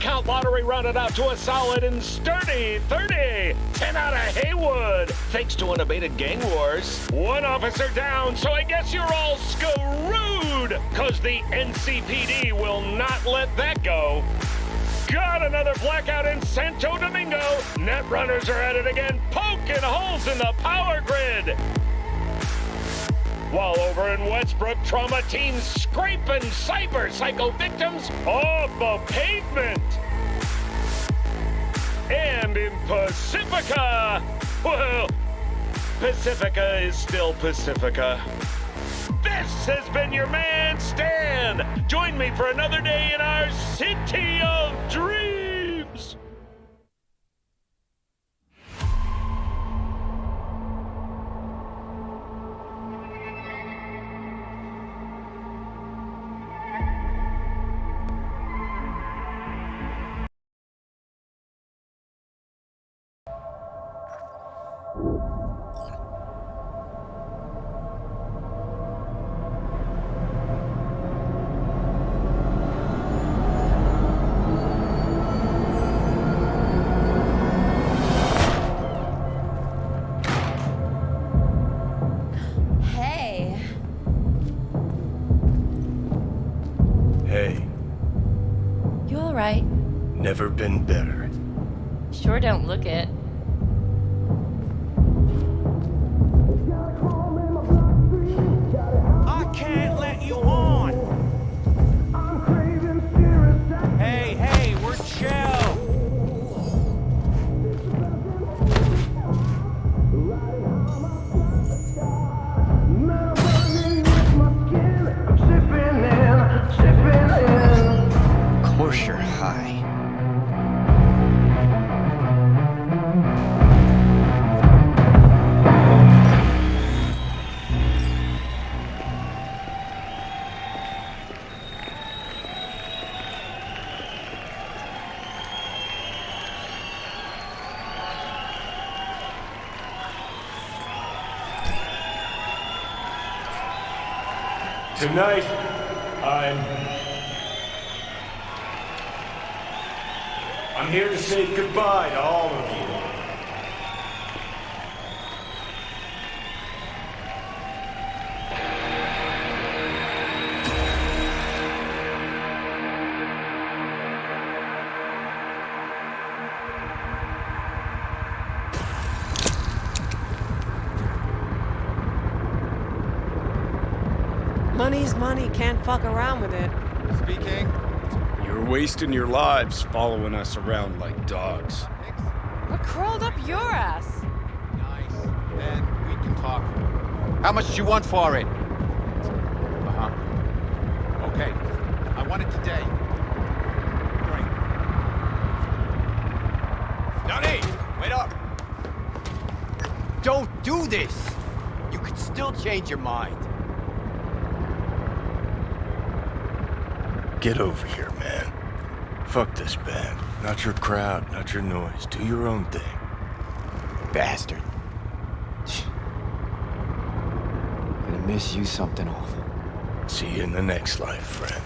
Count lottery rounded out to a solid and sturdy 30. 10 out of Heywood, thanks to unabated gang wars. One officer down, so I guess you're all screwed, cause the NCPD will not let that go. Got another blackout in Santo Domingo. Net runners are at it again, poking holes in the power grid. While over in Westbrook, trauma teams scraping cyber psycho victims off the pavement. And in Pacifica, well, Pacifica is still Pacifica. This has been your man, Stan. Join me for another day in our city of dreams. Been better. Tonight, I'm. I'm here to say goodbye to all of money, can't fuck around with it. Speaking. You're wasting your lives following us around like dogs. What crawled up your ass? Nice. Then we can talk. How much do you want for it? Uh-huh. Okay. I want it today. Great. Johnny! Wait up! Don't do this! You could still change your mind. Get over here, man. Fuck this band. Not your crowd, not your noise. Do your own thing. Bastard. Gonna miss you something awful. See you in the next life, friend.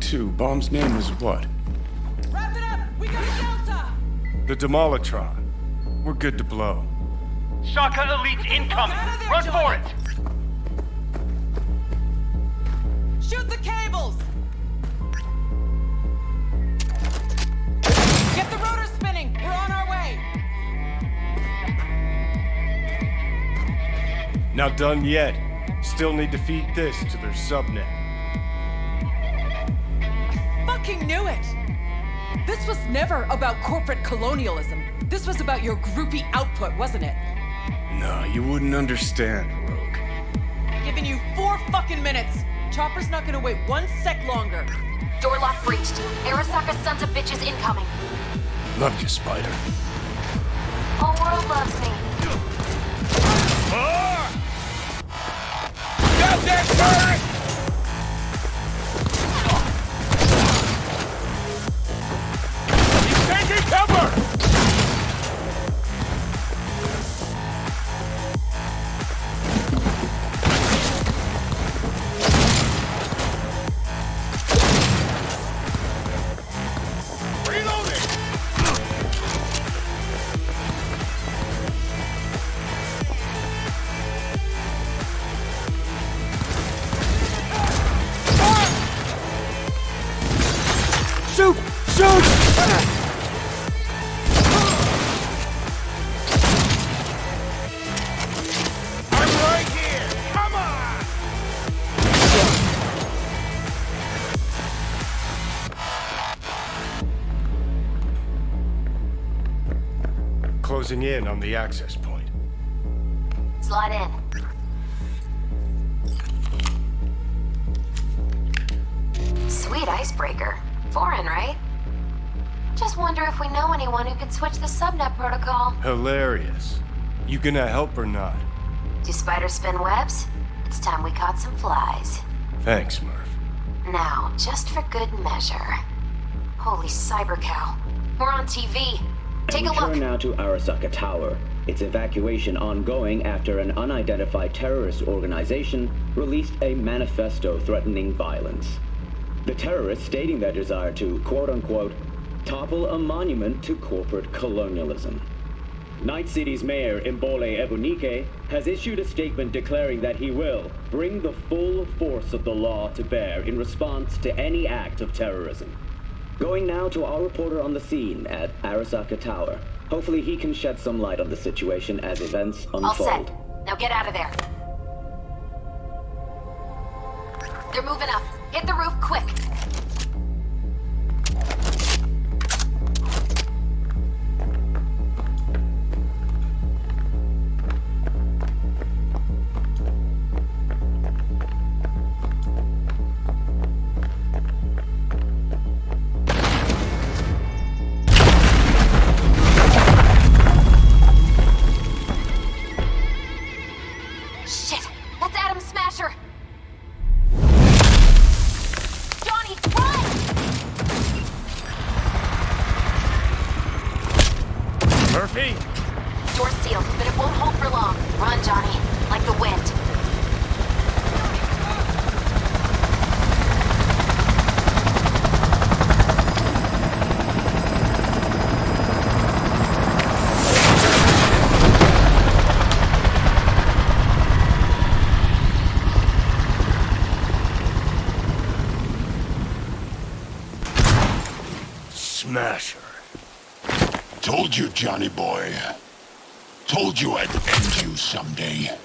Two bomb's name is what? Wrap it up! We got Delta! The Demolitron. We're good to blow. Shaka elite incoming! There, Run John. for it! Shoot the cables! Get the rotor spinning! We're on our way! Not done yet. Still need to feed this to their subnet. Was never about corporate colonialism. This was about your groupie output, wasn't it? No, you wouldn't understand, Rogue. Giving you four fucking minutes. Chopper's not gonna wait one sec longer. Door lock breached. Arasaka sons of bitches incoming. Love you, Spider. Whole world loves me. Got that turret! Closing in on the access point. Slide in. Sweet icebreaker. Foreign, right? Just wonder if we know anyone who could switch the subnet protocol. Hilarious. You gonna help or not? Do spiders spin webs? It's time we caught some flies. Thanks, Murph. Now, just for good measure. Holy cyber cow. We're on TV. Take a look. turn now to Arasaka Tower. Its evacuation ongoing after an unidentified terrorist organization released a manifesto threatening violence. The terrorists stating their desire to, quote-unquote, topple a monument to corporate colonialism. Night City's mayor, Imbole Ebunike, has issued a statement declaring that he will bring the full force of the law to bear in response to any act of terrorism. Going now to our reporter on the scene at Arasaka Tower. Hopefully he can shed some light on the situation as events unfold. All set. Now get out of there. They're moving up. Hit the roof quick. someday.「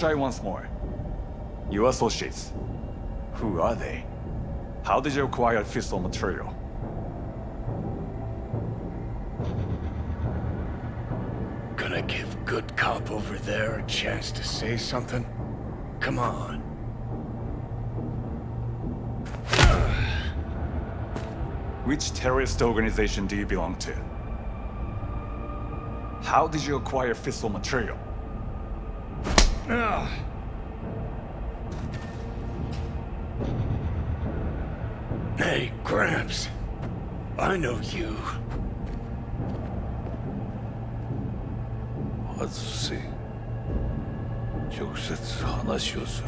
try once more. Your associates. Who are they? How did you acquire fissile material? Gonna give good cop over there a chance to say something? Come on. Which terrorist organization do you belong to? How did you acquire fissile material? Hey, Gramps. I know you. Azsi. Çok sık anlaşıyorsun.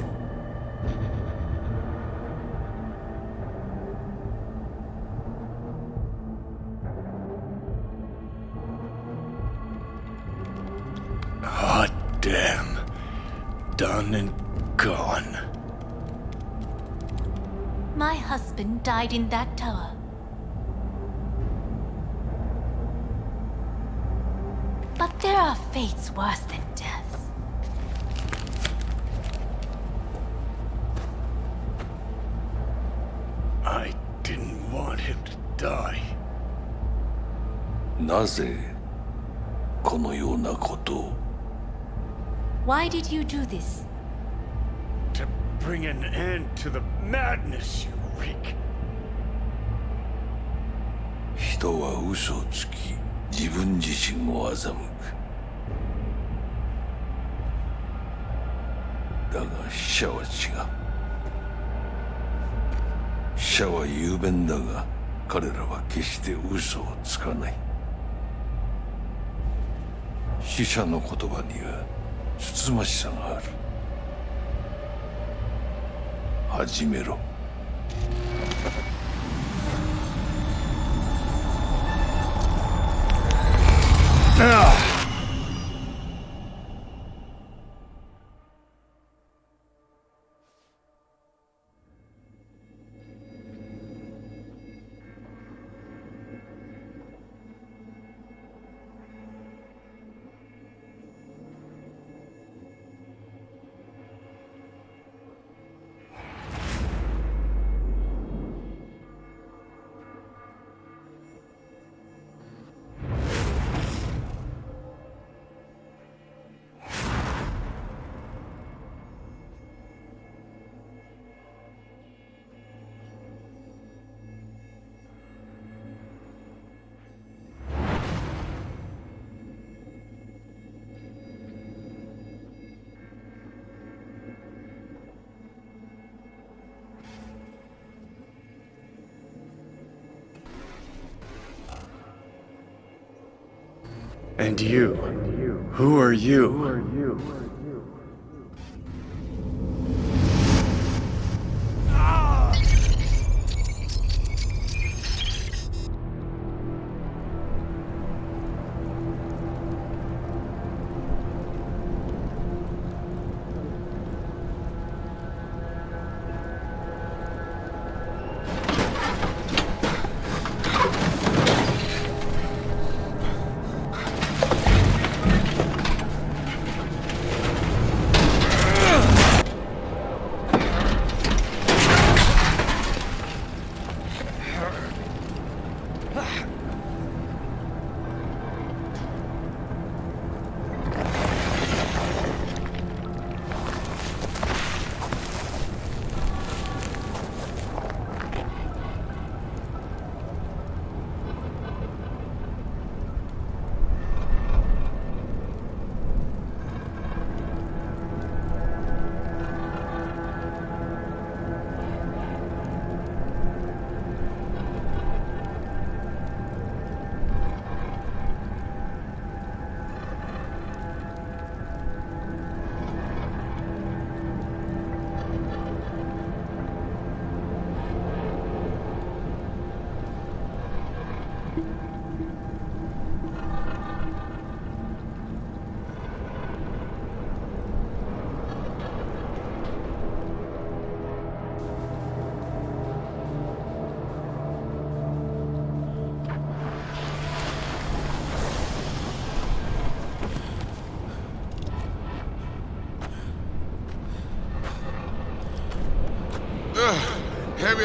My husband died in that tower. But there are fates worse than death. I didn't want him to die. なぜこのようなことを Why did you do this? To bring an end to the madness you wreak. 人は嘘をつき自分自身を欺く。だが死者は違う。死者は雄弁だが彼らは決して嘘をつかない。死者の言葉にはつつましさがある。始めろ。And you? Who are you?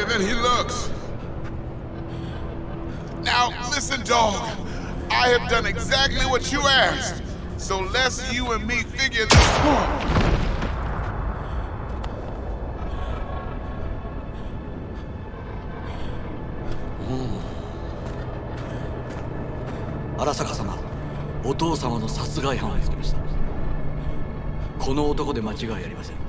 Than he looks. Now, listen, dog. I have done exactly what you asked. So let's you and me figure this. out. Mm. 荒坂様お父様の殺害犯を見つけましたこの男で間違いありません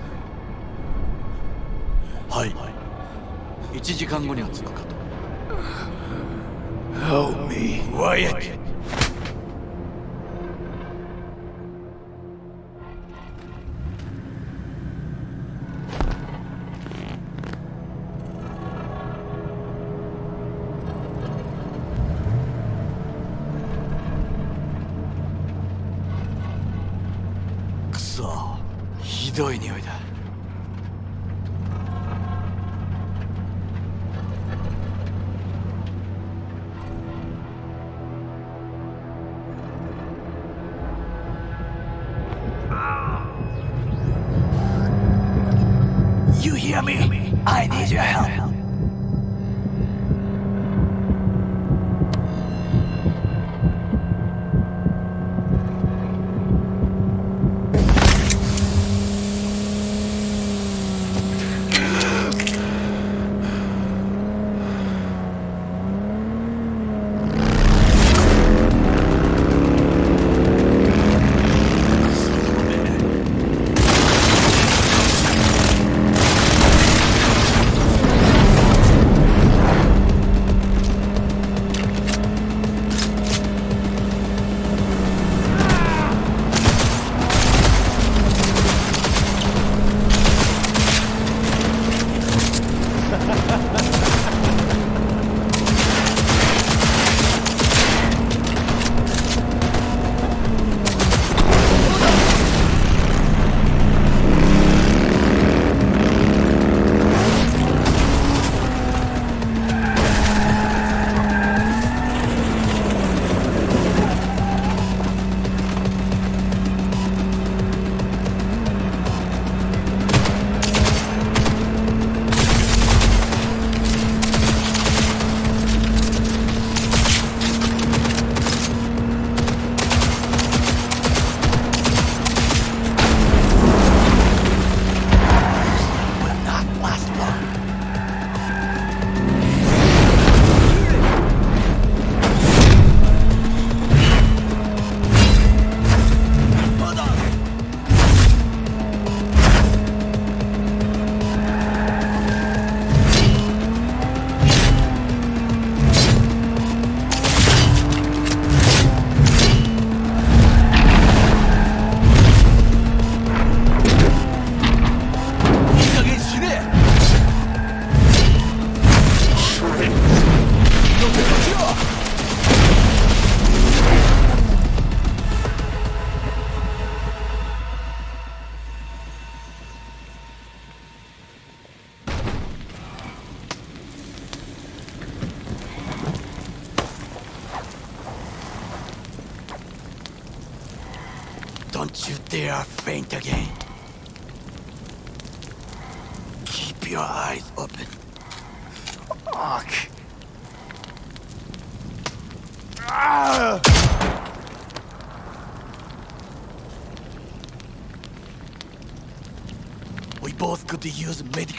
1時間後には着くかと Help me. Wyatt. Hear me? I need your help.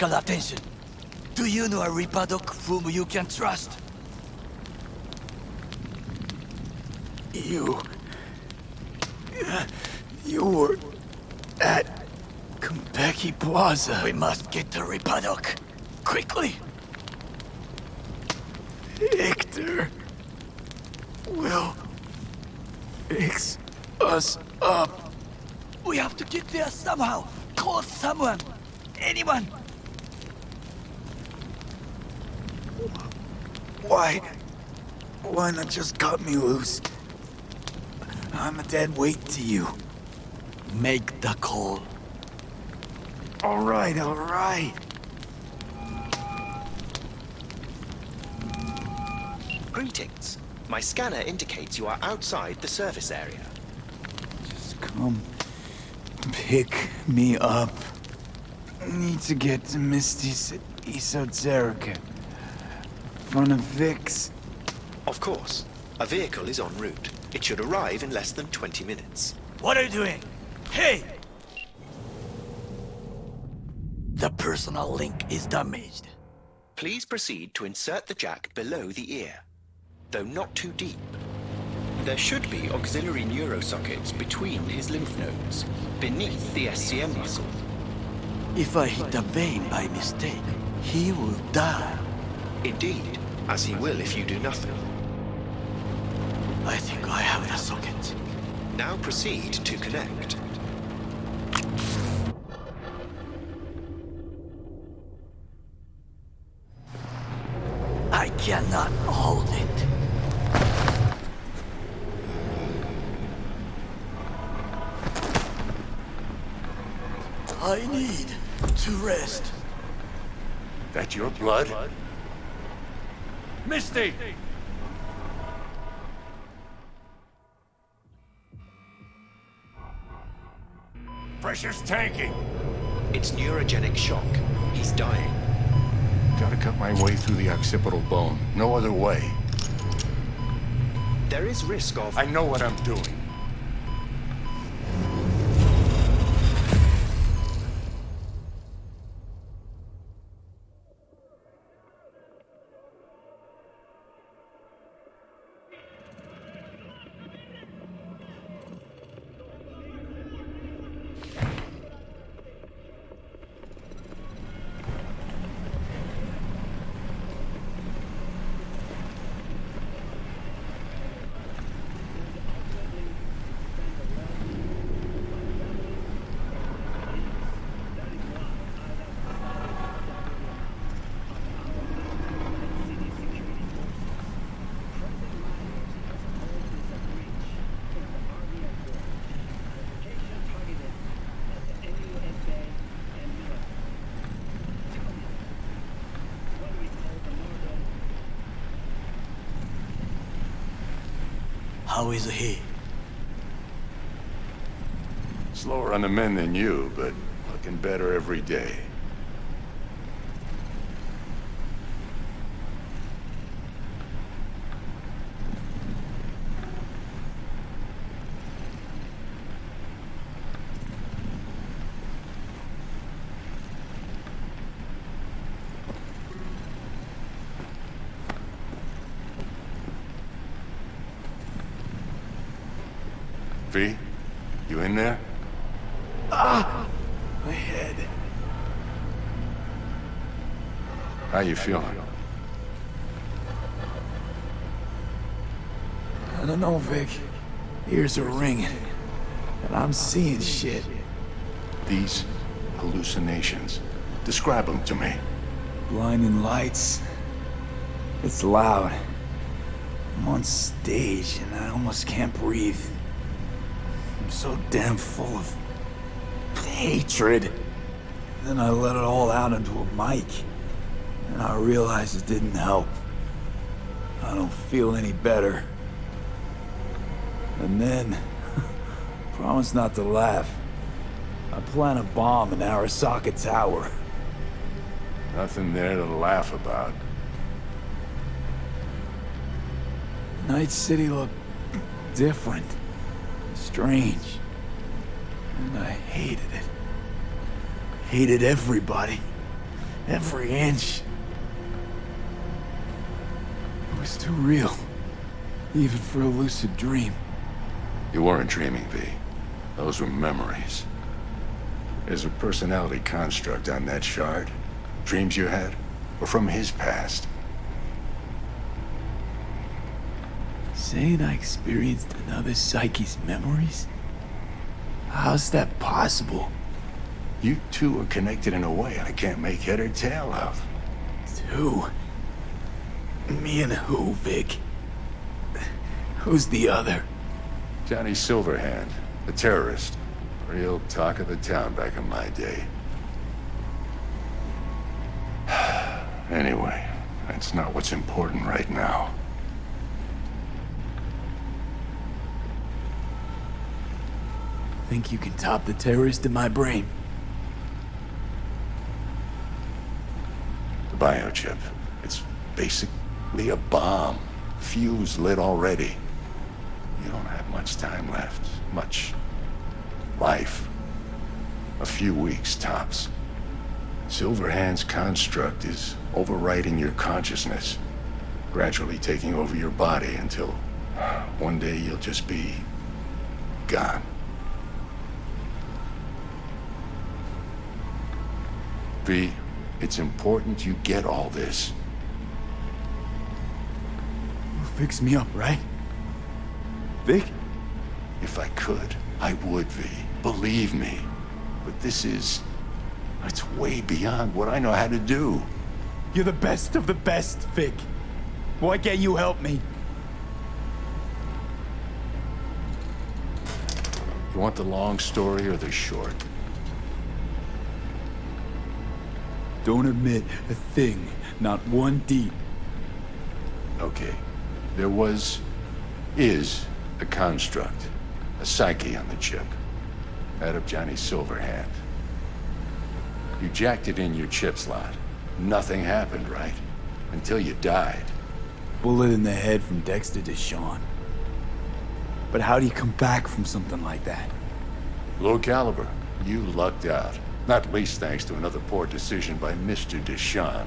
Medical attention. Do you know a doc whom you can trust? You... You were... at... Konpeki Plaza. We must get to doc. Quickly. Victor... will... fix us up. We have to get there somehow. Call someone. Anyone. Why... Why not just cut me loose? I'm a dead weight to you. Make the call. All right, all right. Greetings. My scanner indicates you are outside the service area. Just come pick me up. Need to get to Misty's Esoterica. Front of Vic's. Of course. A vehicle is en route. It should arrive in less than 20 minutes. What are you doing? Hey! The personal link is damaged. Please proceed to insert the jack below the ear, though not too deep. There should be auxiliary neurosockets between his lymph nodes, beneath the SCM muscle. If I hit a vein by mistake, he will die. Indeed, as he will if you do nothing. I think I have the socket. Now proceed to connect. I cannot hold it. I need to rest. That your blood? Misty! Pressure's tanking. It's neurogenic shock. He's dying. Gotta cut my way through the occipital bone. No other way. There is risk of... I know what I'm doing. Is he? Slower on the men than you, but looking better every day. V, you in there? Ah! My head. How you feeling? I don't know, Vic. Ears are ringing. And I'm seeing shit. These hallucinations. Describe them to me. Blinding lights. It's loud. I'm on stage and I almost can't breathe. I'm so damn full of hatred. Then I let it all out into a mic. I realized it didn't help. I don't feel any better. And then, Promise not to laugh. I plan a bomb in Arasaka Tower. Nothing there to laugh about. Night City looked different. Strange. And I hated it. Hated everybody. Every inch. Too real. Even for a lucid dream. You weren't dreaming, V. Those were memories. There's a personality construct on that shard. Dreams you had, or from his past. Saying I experienced another psyche's memories? How's that possible? You two are connected in a way I can't make head or tail of. Two? Me and who, Vic? Who's the other? Johnny Silverhand, a terrorist. Real talk of the town back in my day. anyway, that's not what's important right now. Think you can top the terrorist in my brain? The biochip. It's basically a bomb. Fuse lit already. You don't have much time left. Much life. A few weeks, tops. Silverhand's construct is overriding your consciousness, gradually taking over your body until one day you'll just be gone. V, it's important you get all this. Fix me up, right? Vic? If I could, I would, V. Believe me. But this is... It's way beyond what I know how to do. You're the best of the best, Vic. Why can't you help me? You want the long story or the short? Don't admit a thing, not one deep. Okay. There was... is a construct. A psyche on the chip. That of Johnny Silverhand. You jacked it in your chip slot. Nothing happened, right? Until you died. Bullet in the head from Dexter DeShawn. But how do you come back from something like that? Low caliber. You lucked out. Not least thanks to another poor decision by Mr. DeShawn.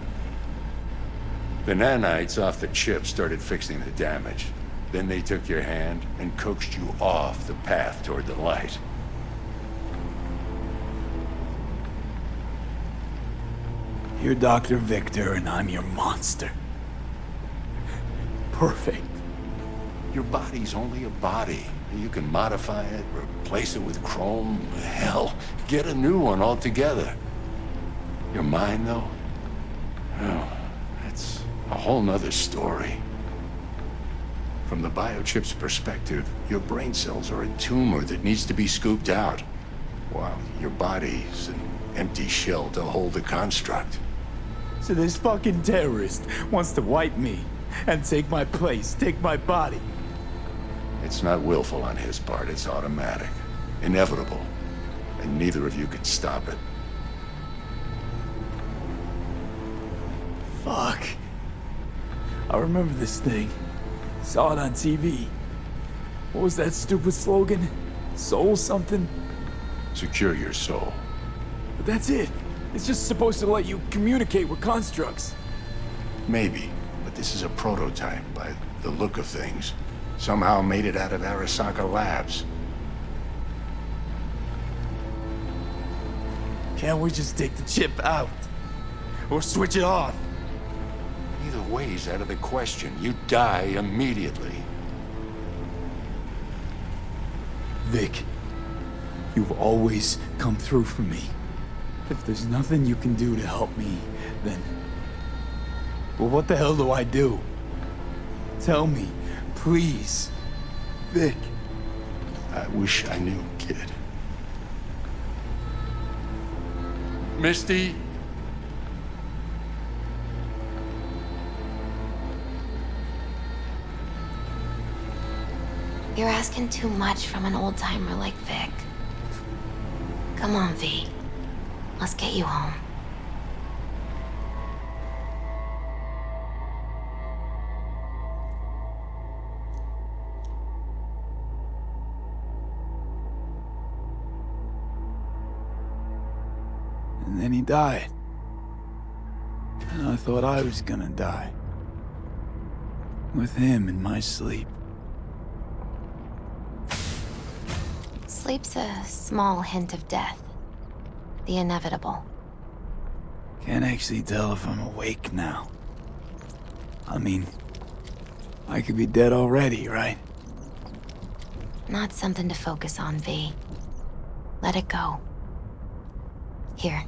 The nanites off the chip started fixing the damage. Then they took your hand and coaxed you off the path toward the light. You're Dr. Victor and I'm your monster. Perfect. Your body's only a body. You can modify it, replace it with chrome, hell, get a new one altogether. Your mind, though? Oh, a whole nother story. From the biochip's perspective, your brain cells are a tumor that needs to be scooped out, while your body's an empty shell to hold the construct. So this fucking terrorist wants to wipe me and take my place, take my body. It's not willful on his part, it's automatic. Inevitable. And neither of you can stop it. Fuck. I remember this thing. Saw it on TV. What was that stupid slogan? Soul something? Secure your soul. But that's it. It's just supposed to let you communicate with constructs. Maybe, but this is a prototype by the look of things. Somehow made it out of Arasaka Labs. Can't we just take the chip out? Or switch it off? Either way's out of the question. You die immediately. Vic, you've always come through for me. If there's nothing you can do to help me, then... Well, what the hell do I do? Tell me, please. Vic. I wish I knew, kid. Misty? You're asking too much from an old-timer like Vic. Come on, V. Let's get you home. And then he died. And I thought I was gonna die. With him in my sleep. Sleep's a small hint of death. The inevitable. Can't actually tell if I'm awake now. I mean, I could be dead already, right? Not something to focus on, V. Let it go. Here.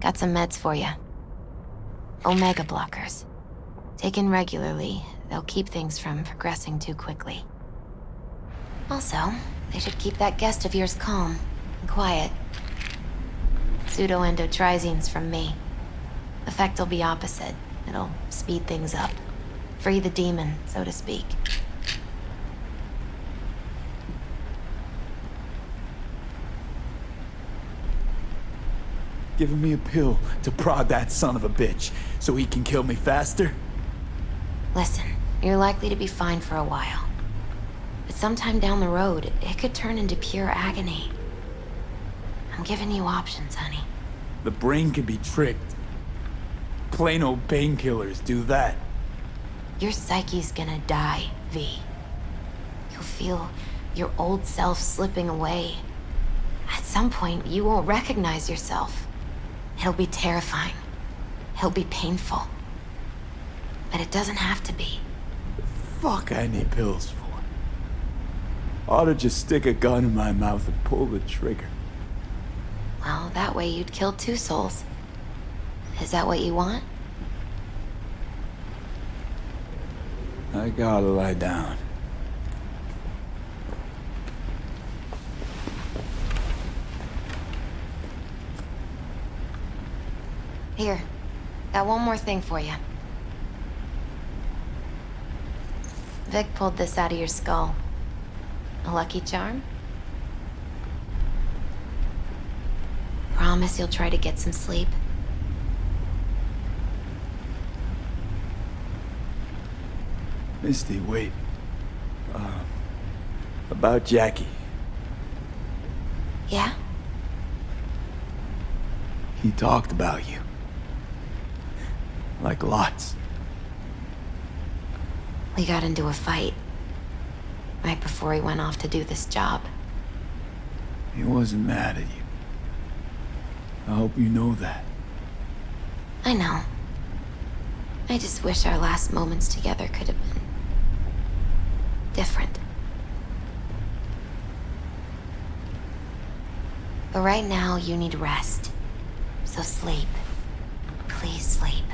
Got some meds for you. Omega blockers. Taken regularly, they'll keep things from progressing too quickly. Also, they should keep that guest of yours calm and quiet. Pseudoendotrizine's from me. Effect will be opposite. It'll speed things up. Free the demon, so to speak. Giving me a pill to prod that son of a bitch so he can kill me faster? Listen, you're likely to be fine for a while. But sometime down the road, it could turn into pure agony. I'm giving you options, honey. The brain can be tricked. Plain old painkillers do that. Your psyche's gonna die, V. You'll feel your old self slipping away. At some point, you won't recognize yourself. It'll be terrifying. It'll be painful. But it doesn't have to be. Fuck I need pills for. Ought to just stick a gun in my mouth and pull the trigger. Well, that way you'd kill two souls. Is that what you want? I gotta lie down. Here. Got one more thing for you. Vic pulled this out of your skull. A lucky charm? Promise you'll try to get some sleep. Misty, wait. Uh, about Jackie. Yeah? He talked about you. Like lots. We got into a fight. Right before he went off to do this job. He wasn't mad at you. I hope you know that. I know. I just wish our last moments together could have been... different. But right now, you need rest. So sleep. Please sleep.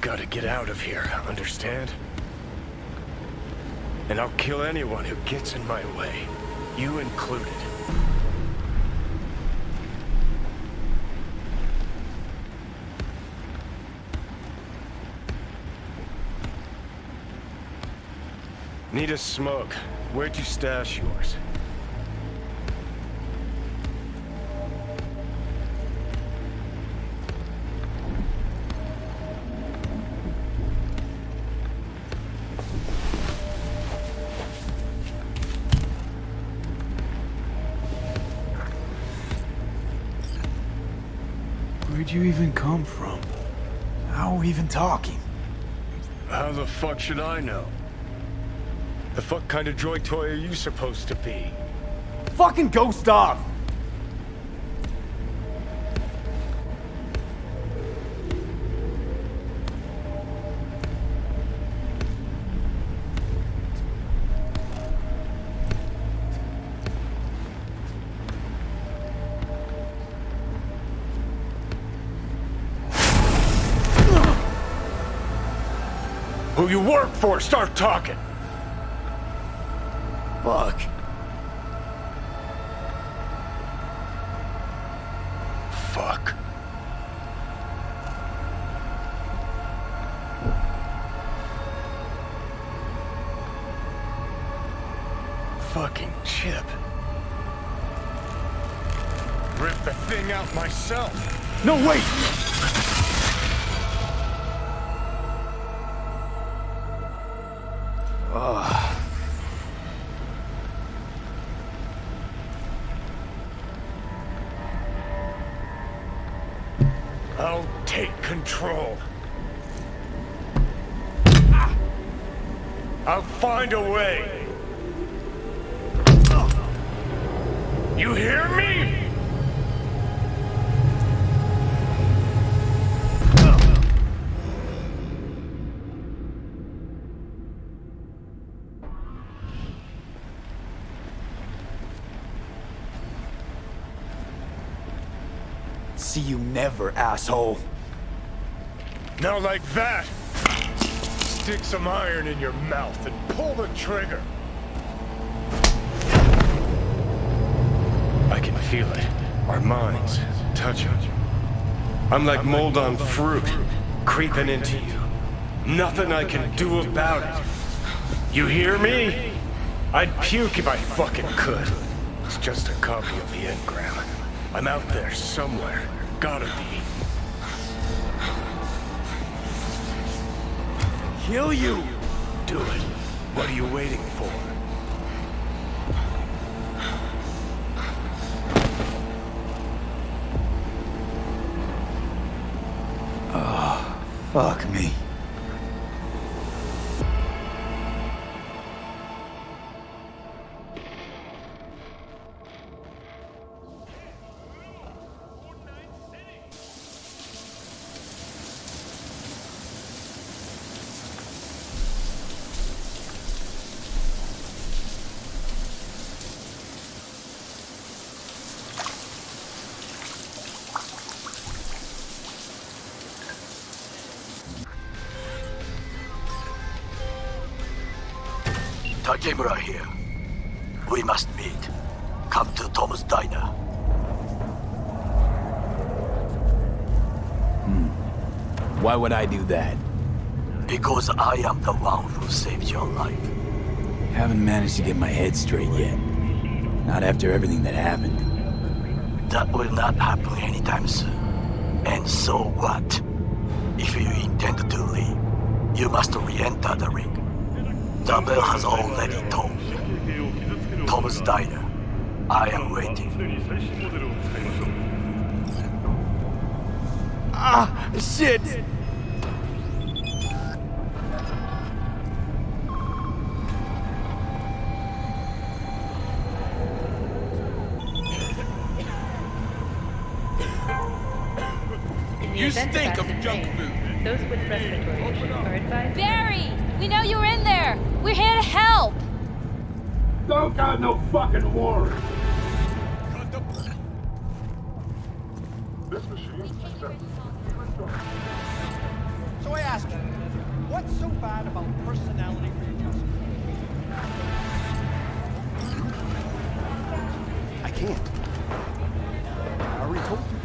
Gotta get out of here, understand? And I'll kill anyone who gets in my way, you included. Need a smoke. Where'd you stash yours? From? How are we even talking? How the fuck should I know? The fuck kind of droid toy are you supposed to be? Fucking ghost off! Who you work for, start talking! Fuck. Fuck. Fucking chip. Rip the thing out myself. No, wait! Find a way. You hear me? See you never, asshole. Now like that. Stick some iron in your mouth and pull the trigger. I can feel it. Our minds touching. I'm like mold on fruit, creeping into you. Nothing I can do about it. You hear me? I'd puke if I fucking could. It's just a copy of the engram. I'm out there somewhere. Gotta be. Kill you! Do it. What are you waiting for? Oh, fuck me. Takemura here. We must meet. Come to Tom's Diner. Hmm. Why would I do that? Because I am the one who saved your life. Haven't managed to get my head straight yet. Not after everything that happened. That will not happen anytime soon. And so what? If you intend to leave, you must re-enter the ring. Bell has already tolled. Tom's Diner. I am waiting. Ah, shit! So I ask you, what's so bad about personality readjustment? I can't. I already told you.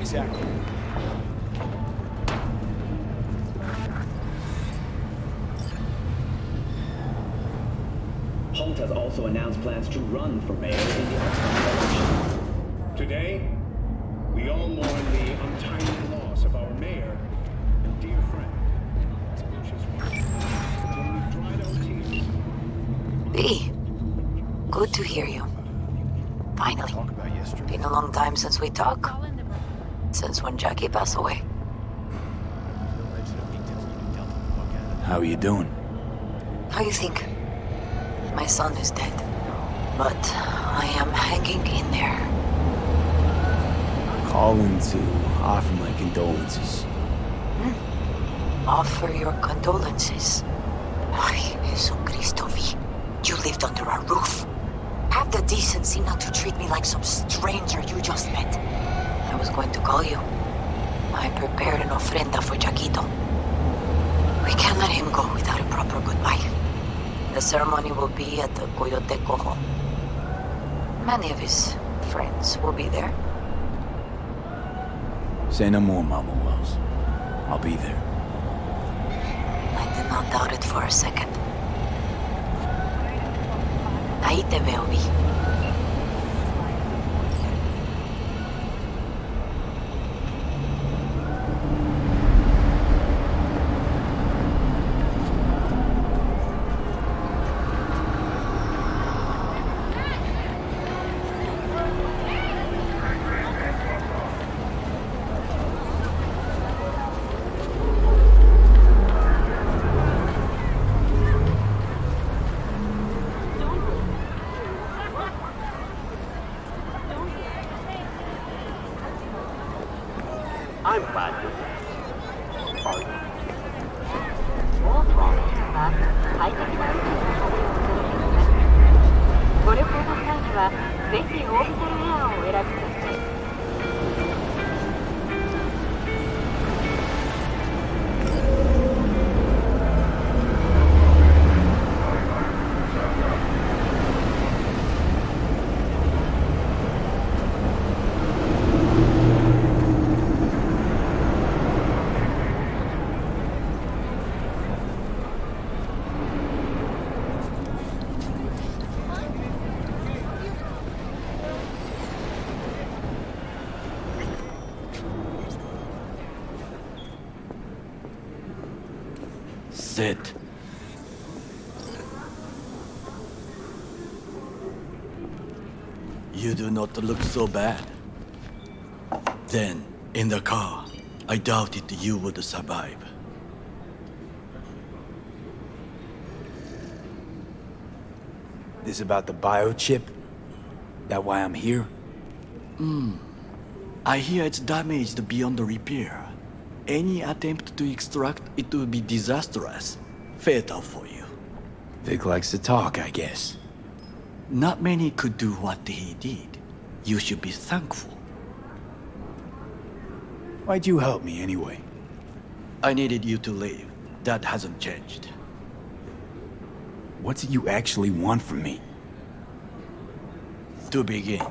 Exactly. Holt has also announced plans to run for mayor in the upcoming election. Today, we all mourn the untimely loss of our mayor and dear friend. When we've our tears, B. Good to hear you. Finally. Been a long time since we talked. Since when Jackie passed away? How are you doing? How you think? My son is dead. But I am hanging in there. Calling to offer my condolences. Hmm. Offer your condolences. Ay, Jesucristo V. You lived under our roof. Have the decency not to treat me like some stranger you just met. I was going to call you. I prepared an ofrenda for Jaquito. We can't let him go without a proper goodbye. The ceremony will be at the Coyote Cojo. Many of his friends will be there. Say no more, Mama Welles. I'll be there. I did not doubt it for a second. Ahí te veo, Vi. Not look so bad. Then, in the car, I doubted you would survive. This about the biochip? That why I'm here? Hmm. I hear it's damaged beyond repair. Any attempt to extract it would be disastrous. Fatal for you. Vic likes to talk, I guess. Not many could do what he did. You should be thankful. Why'd you help me anyway? I needed you to leave. That hasn't changed. What do you actually want from me? To begin,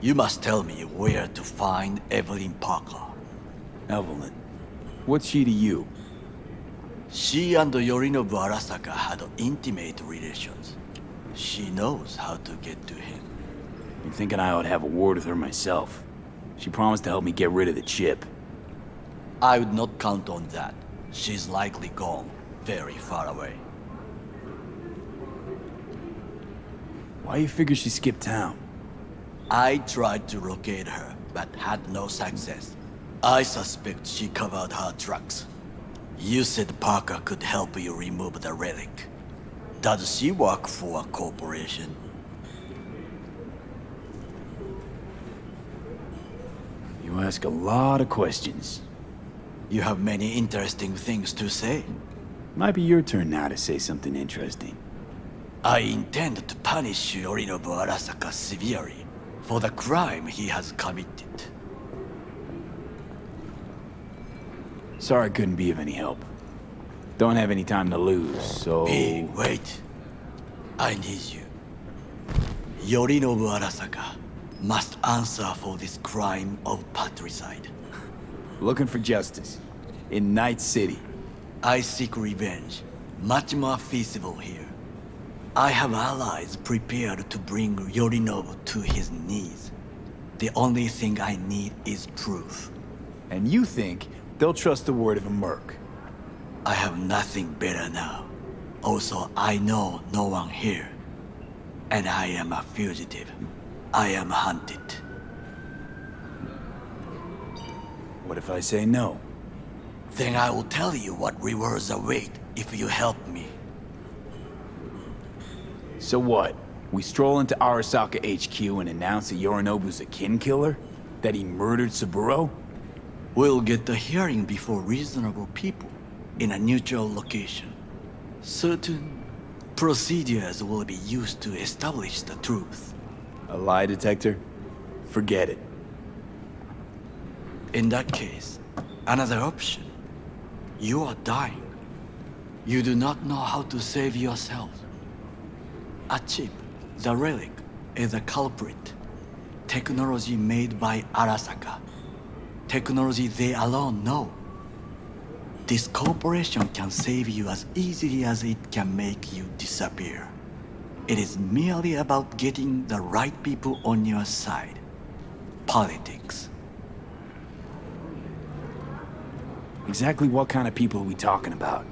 you must tell me where to find Evelyn Parker. Evelyn. What's she to you? She and Yorinobu Arasaka had intimate relations. She knows how to get to him. Been thinking I ought to have a word with her myself. She promised to help me get rid of the chip. I would not count on that. She's likely gone, very far away. Why you figure she skipped town? I tried to locate her, but had no success. I suspect she covered her tracks. You said Parker could help you remove the relic. Does she work for a corporation? You ask a lot of questions. You have many interesting things to say. Might be your turn now to say something interesting. I intend to punish Yorinobu Arasaka severely for the crime he has committed. Sorry I couldn't be of any help. Don't have any time to lose, so... Hey, wait. I need you. Yorinobu Arasaka must answer for this crime of patricide. Looking for justice. In Night City. I seek revenge. Much more feasible here. I have allies prepared to bring Yorinobu to his knees. The only thing I need is proof. And you think they'll trust the word of a merc? I have nothing better now. Also, I know no one here. And I am a fugitive. I am hunted. What if I say no? Then I will tell you what rewards await if you help me. So what? We stroll into Arasaka HQ and announce that Yorinobu's a kin killer? That he murdered Saburo? We'll get the hearing before reasonable people in a neutral location. Certain procedures will be used to establish the truth. A lie detector? Forget it. In that case, another option. You are dying. You do not know how to save yourself. A chip, the relic, is a culprit. Technology made by Arasaka. Technology they alone know. This corporation can save you as easily as it can make you disappear. It is merely about getting the right people on your side. Politics. Exactly what kind of people are we talking about?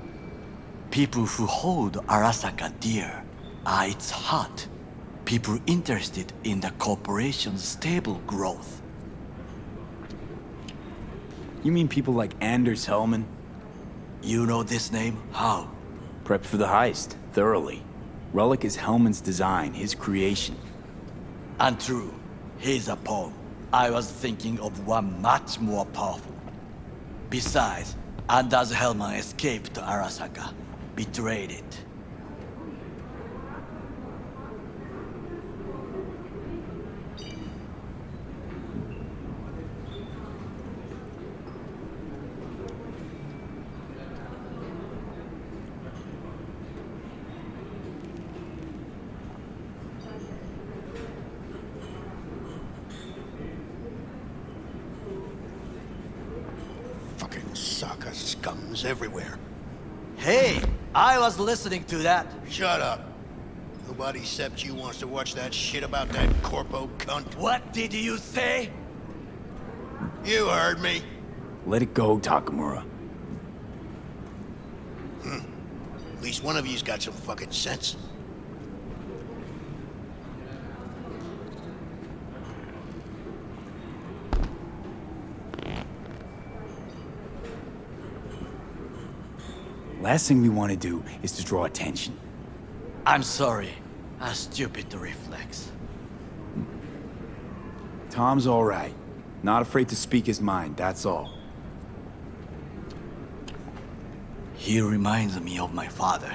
People who hold Arasaka dear are its heart. People interested in the corporation's stable growth. You mean people like Anders Hellman? You know this name? How? Prepped for the heist, thoroughly. Relic is Hellman's design, his creation. And true, he's a pawn. I was thinking of one much more powerful. Besides, Anders Hellman escaped to Arasaka, betrayed it. Fucking sucker scums everywhere. Hey, I was listening to that. Shut up. Nobody except you wants to watch that shit about that corpo cunt. What did you say? You heard me. Let it go, Takemura. Hmm. At least one of you's got some fucking sense. Last thing we want to do is to draw attention. I'm sorry. A stupid to reflex. Tom's all right. Not afraid to speak his mind, that's all. He reminds me of my father.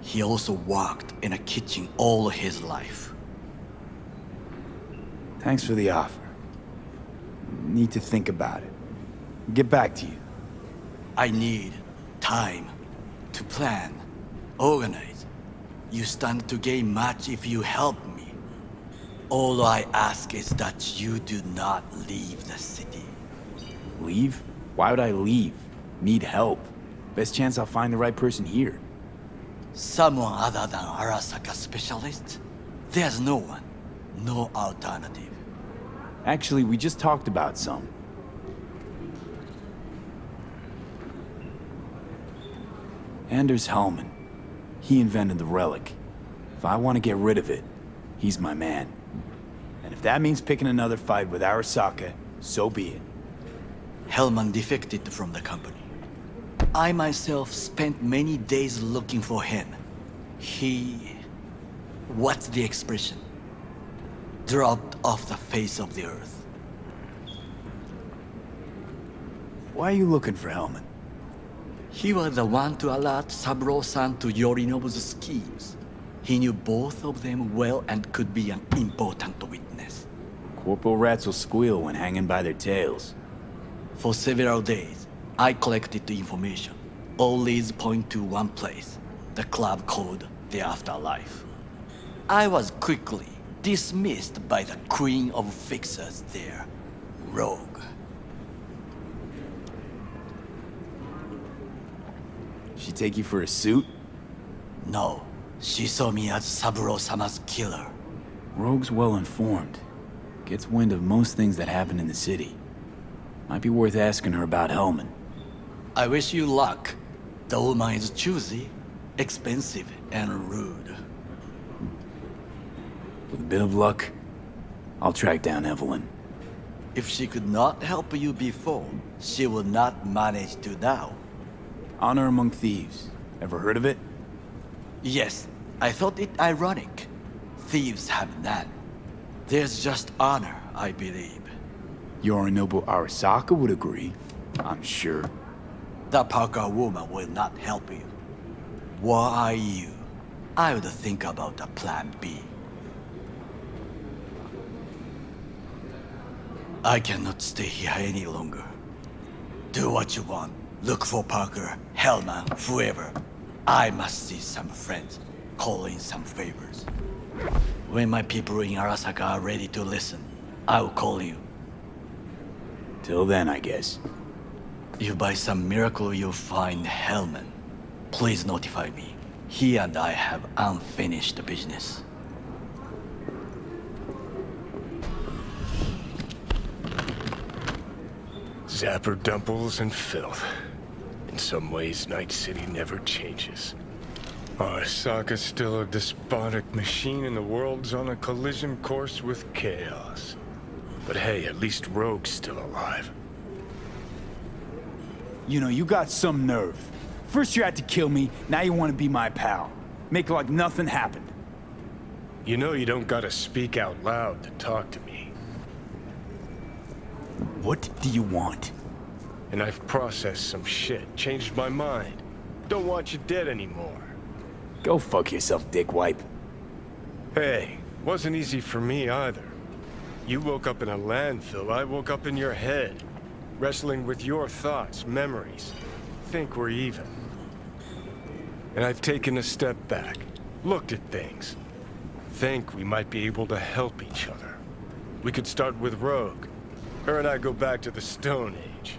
He also worked in a kitchen all his life. Thanks for the offer. Need to think about it. Get back to you. I need time to plan, organize. You stand to gain much if you help me. All I ask is that you do not leave the city. Leave? Why would I leave? Need help. Best chance I'll find the right person here. Someone other than Arasaka specialist? There's no one. No alternative. Actually, we just talked about some. Anders Hellman. He invented the relic. If I want to get rid of it, he's my man. And if that means picking another fight with Arasaka, so be it. Hellman defected from the company. I myself spent many days looking for him. He... What's the expression? Dropped off the face of the earth. Why are you looking for Hellman? He was the one to alert Saburo-san to Yorinobu's schemes. He knew both of them well and could be an important witness. Corporal rats will squeal when hanging by their tails. For several days, I collected the information. All leads point to one place, the club called the Afterlife. I was quickly dismissed by the queen of fixers there, Rogue. She take you for a suit? No, she saw me as Saburo-sama's killer. Rogue's well informed. Gets wind of most things that happen in the city. Might be worth asking her about Hellman. I wish you luck. The woman is choosy, expensive, and rude. With a bit of luck, I'll track down Evelyn. If she could not help you before, she will not manage to now. Honor Among Thieves. Ever heard of it? Yes, I thought it ironic. Thieves have that. There's just honor, I believe. Yorinobu Arasaka would agree. I'm sure. That Parker woman will not help you. Were are you, I would think about a plan B. I cannot stay here any longer. Do what you want. Look for Parker, Hellman, whoever. I must see some friends, call in some favors. When my people in Arasaka are ready to listen, I will call you. Till then, I guess. If by some miracle you find Hellman, please notify me. He and I have unfinished business. Zapper dumples and filth. In some ways, Night City never changes. Arasaka's still a despotic machine and the world's on a collision course with chaos. But hey, at least Rogue's still alive. You know, you got some nerve. First you had to kill me, now you want to be my pal. Make like nothing happened. You know you don't gotta speak out loud to talk to me. What do you want? And I've processed some shit, changed my mind. Don't want you dead anymore. Go fuck yourself, dick wipe. Hey, wasn't easy for me either. You woke up in a landfill, I woke up in your head. Wrestling with your thoughts, memories. Think we're even. And I've taken a step back, looked at things. Think we might be able to help each other. We could start with Rogue. Her and I go back to the Stone Age.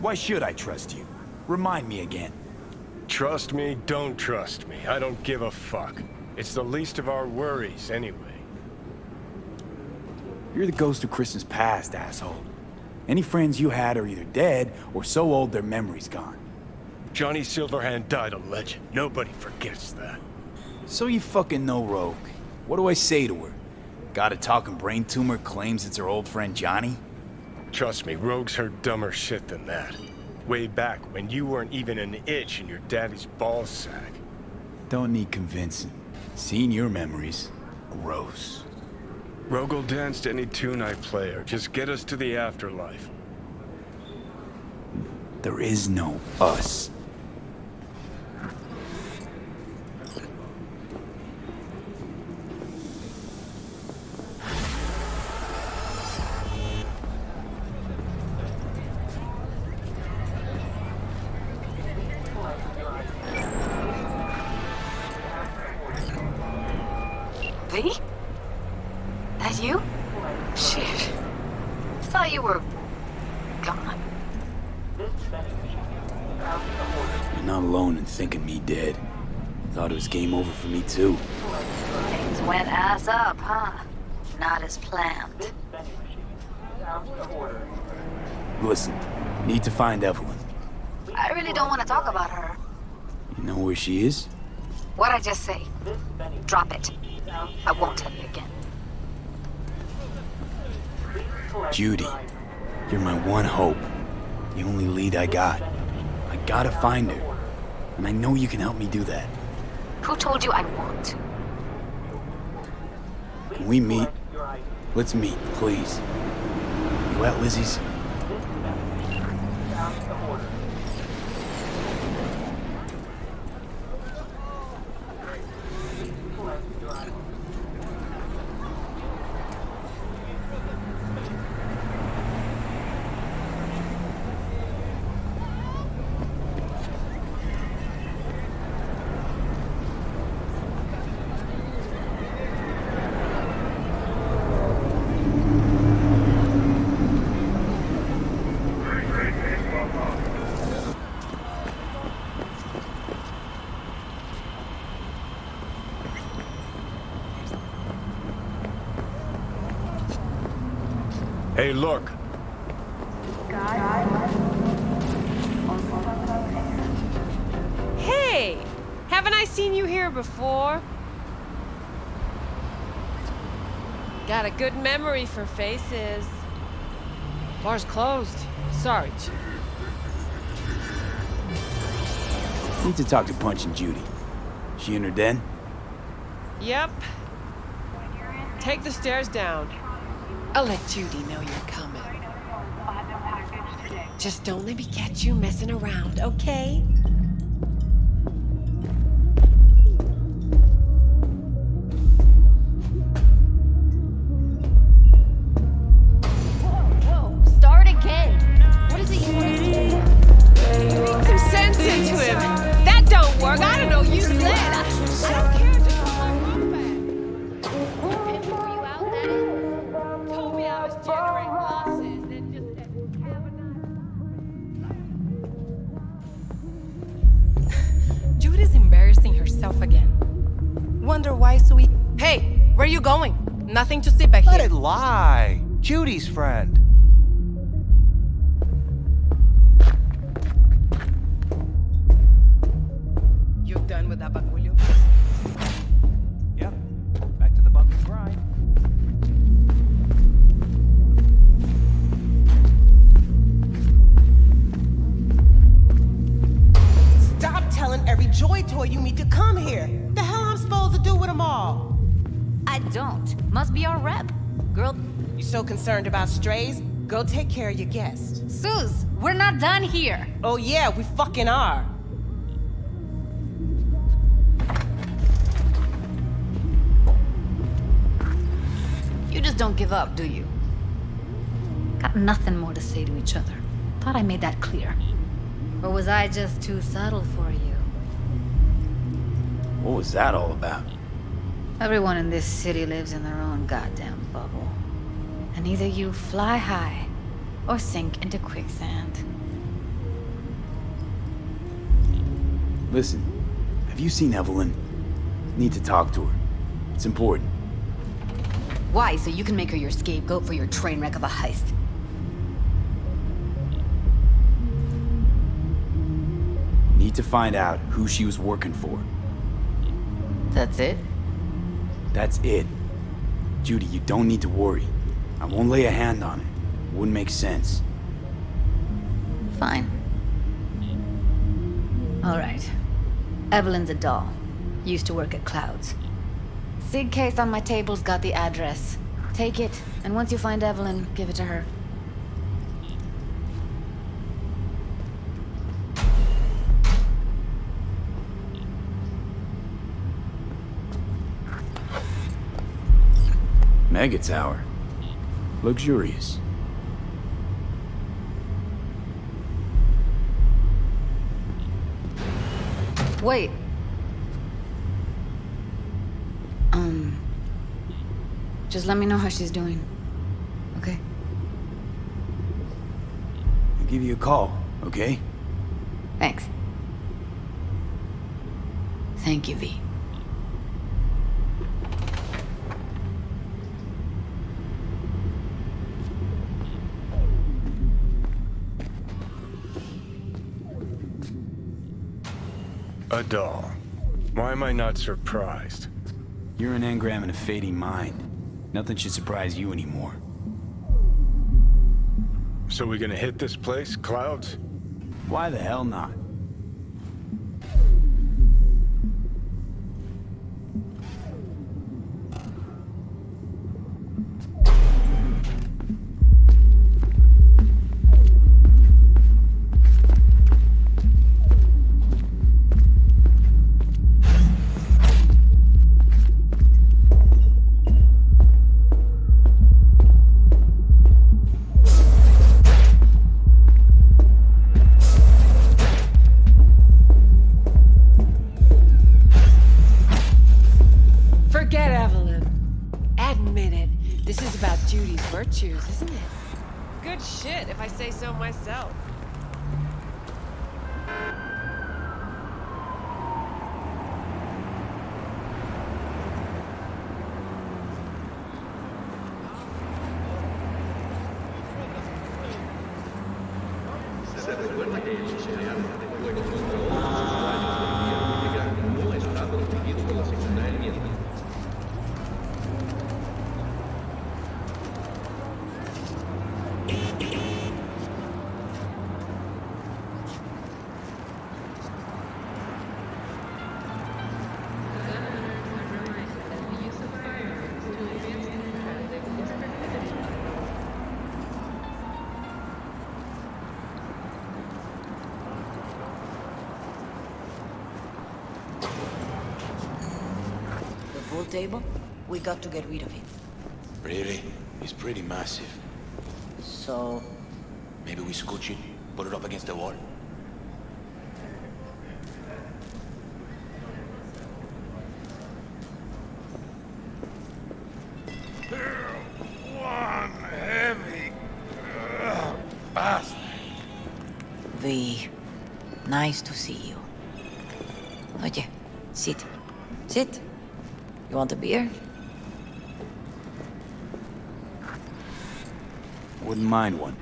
Why should I trust you? Remind me again. Trust me, don't trust me. I don't give a fuck. It's the least of our worries, anyway. You're the ghost of Christmas past, asshole. Any friends you had are either dead or so old their memory's gone. Johnny Silverhand died a legend. Nobody forgets that. So you fucking know Rogue. What do I say to her? Got a talking brain tumor claims it's her old friend Johnny? Trust me, Rogue's heard dumber shit than that. Way back when you weren't even an itch in your daddy's ballsack. Don't need convincing. Seeing your memories, gross. Rogue will dance to any tune I play or just get us to the afterlife. There is no us. Find Evelyn. I really don't want to talk about her. You know where she is? What'd I just say? Drop it. I won't tell you again. Judy, you're my one hope. The only lead I got. I gotta find her. And I know you can help me do that. Who told you I won't? Can we meet? Let's meet, please. You at Lizzie's? Hey, look. Hey! Haven't I seen you here before? Got a good memory for faces. Bar's closed. Sorry, Judy. Need to talk to Punch and Judy. She in her den? Yep. Take the stairs down. I'll let Judy know you're coming. Just don't let me catch you messing around, okay? Got nothing more to say to each other. Thought I made that clear. Or was I just too subtle for you? What was that all about? Everyone in this city lives in their own goddamn bubble. And either you fly high or sink into quicksand. Listen, have you seen Evelyn? Need to talk to her. It's important. Why? So you can make her your scapegoat for your train wreck of a heist. Need to find out who she was working for. That's it? That's it. Judy, you don't need to worry. I won't lay a hand on it. Wouldn't make sense. Fine. All right. Evelyn's a doll. Used to work at Clouds. Sig case on my table's got the address. Take it, and once you find Evelyn, give it to her. Mega Tower. Luxurious. Wait. Um. Just let me know how she's doing. Okay? I'll give you a call, okay? Thanks. Thank you, V. A doll. Why am I not surprised? You're an engram and a fading mind. Nothing should surprise you anymore. So we gonna hit this place, Clouds? Why the hell not? Table, we got to get rid of it. Really? He's pretty massive. So, Maybe we scooch it, put it up against the wall. A beer? Wouldn't mind one.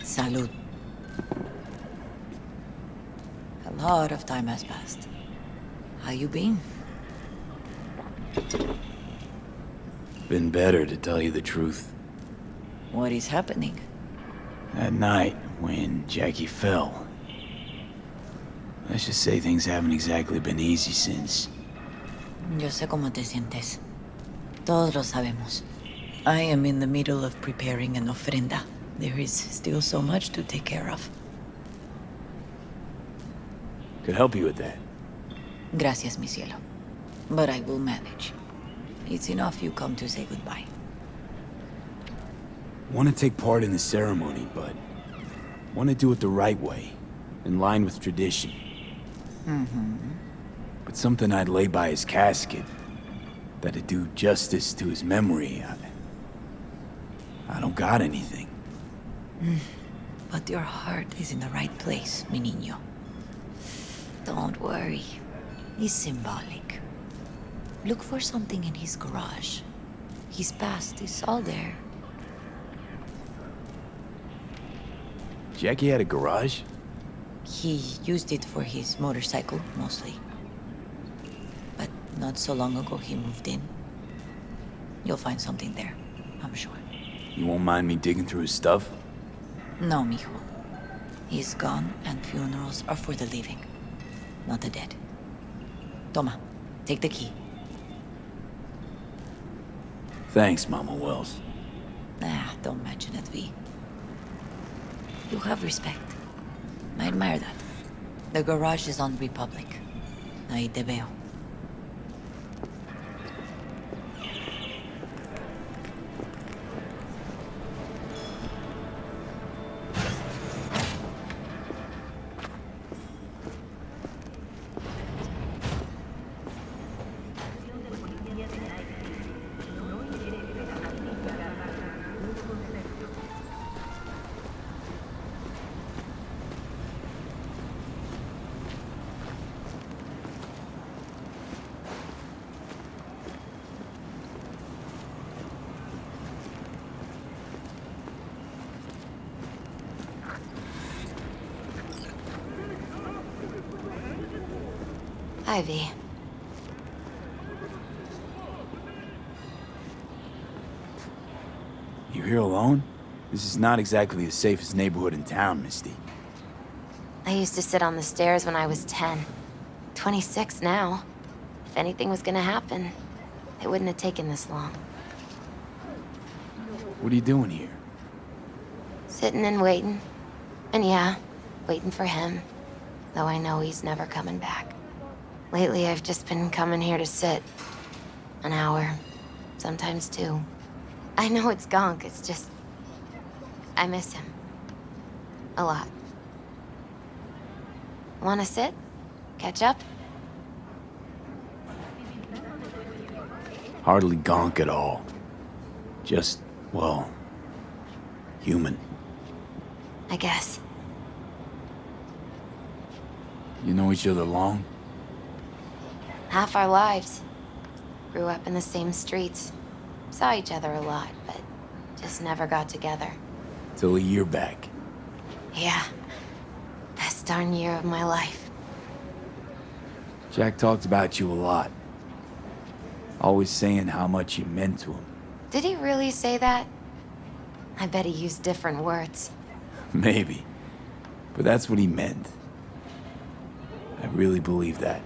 Salud. A lot of time has passed. How you been? Been better, to tell you the truth. What is happening? That night, when Jackie fell. Let's just say things haven't exactly been easy since. Yo sé cómo te sientes. Todos lo sabemos. I am in the middle of preparing an ofrenda. There is still so much to take care of. Could help you with that. Gracias, mi cielo. But I will manage. It's enough you come to say goodbye. Want to take part in the ceremony, but want to do it the right way, in line with tradition. Mm-hmm. But something I'd lay by his casket, that'd do justice to his memory. I, I don't got anything. Mm. But your heart is in the right place, mi niño. Don't worry. It's symbolic. Look for something in his garage. His past is all there. Jackie had a garage? He used it for his motorcycle, mostly. But not so long ago he moved in. You'll find something there, I'm sure. You won't mind me digging through his stuff? No, mijo. He's gone, and funerals are for the living, not the dead. Toma, take the key. Thanks, Mama Welles. Ah, don't mention it, V. You have respect. I admire that. The garage is on Republic. Ahí te veo. Ivy. You here alone? This is not exactly the safest neighborhood in town, Misty. I used to sit on the stairs when I was 10. 26 now. If anything was gonna happen, it wouldn't have taken this long. What are you doing here? Sitting and waiting. And yeah, waiting for him. Though I know he's never coming back. Lately, I've just been coming here to sit. An hour. Sometimes two. I know it's gonk, it's just... I miss him. A lot. Wanna sit? Catch up? Hardly gonk at all. Just, well, human. I guess. You know each other long? Half our lives. Grew up in the same streets. Saw each other a lot, but just never got together. Till a year back. Yeah. Best darn year of my life. Jack talked about you a lot. Always saying how much you meant to him. Did he really say that? I bet he used different words. Maybe. But that's what he meant. I really believe that.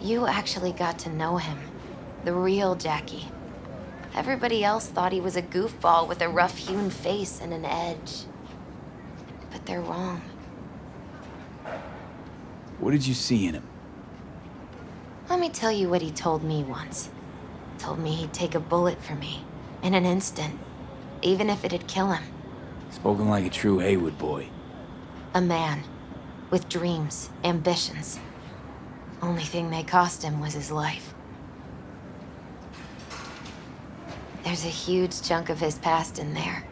You actually got to know him. The real Jackie. Everybody else thought he was a goofball with a rough-hewn face and an edge. But they're wrong. What did you see in him? Let me tell you what he told me once. Told me he'd take a bullet for me. In an instant. Even if it'd kill him. Spoken like a true Heywood boy. A man. With dreams, ambitions. Only thing they cost him was his life. There's a huge chunk of his past in there.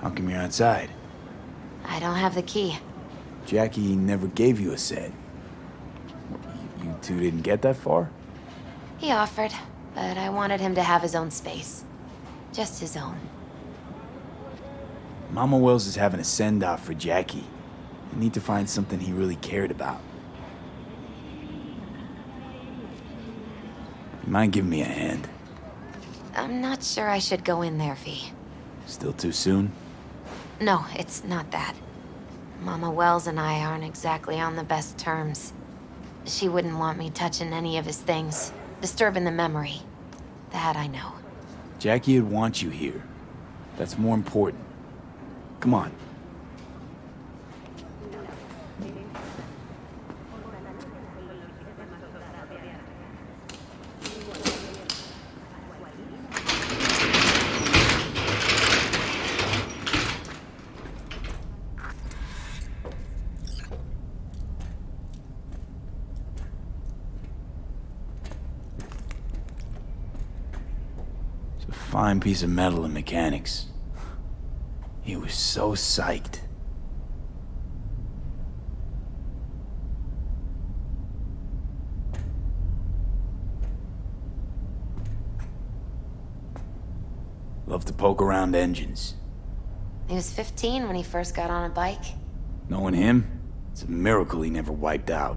How come you're outside? I don't have the key. Jackie never gave you a set. You two didn't get that far? He offered, but I wanted him to have his own space. Just his own. Mama Welles is having a send-off for Jackie. You need to find something he really cared about. You mind giving me a hand? I'm not sure I should go in there, V. Still too soon? No, it's not that. Mama Welles and I aren't exactly on the best terms. She wouldn't want me touching any of his things, disturbing the memory. That I know. Jackie would want you here. That's more important. Come on. It's a fine piece of metal in mechanics. He was so psyched. Love to poke around engines. He was 15 when he first got on a bike. Knowing him, it's a miracle he never wiped out.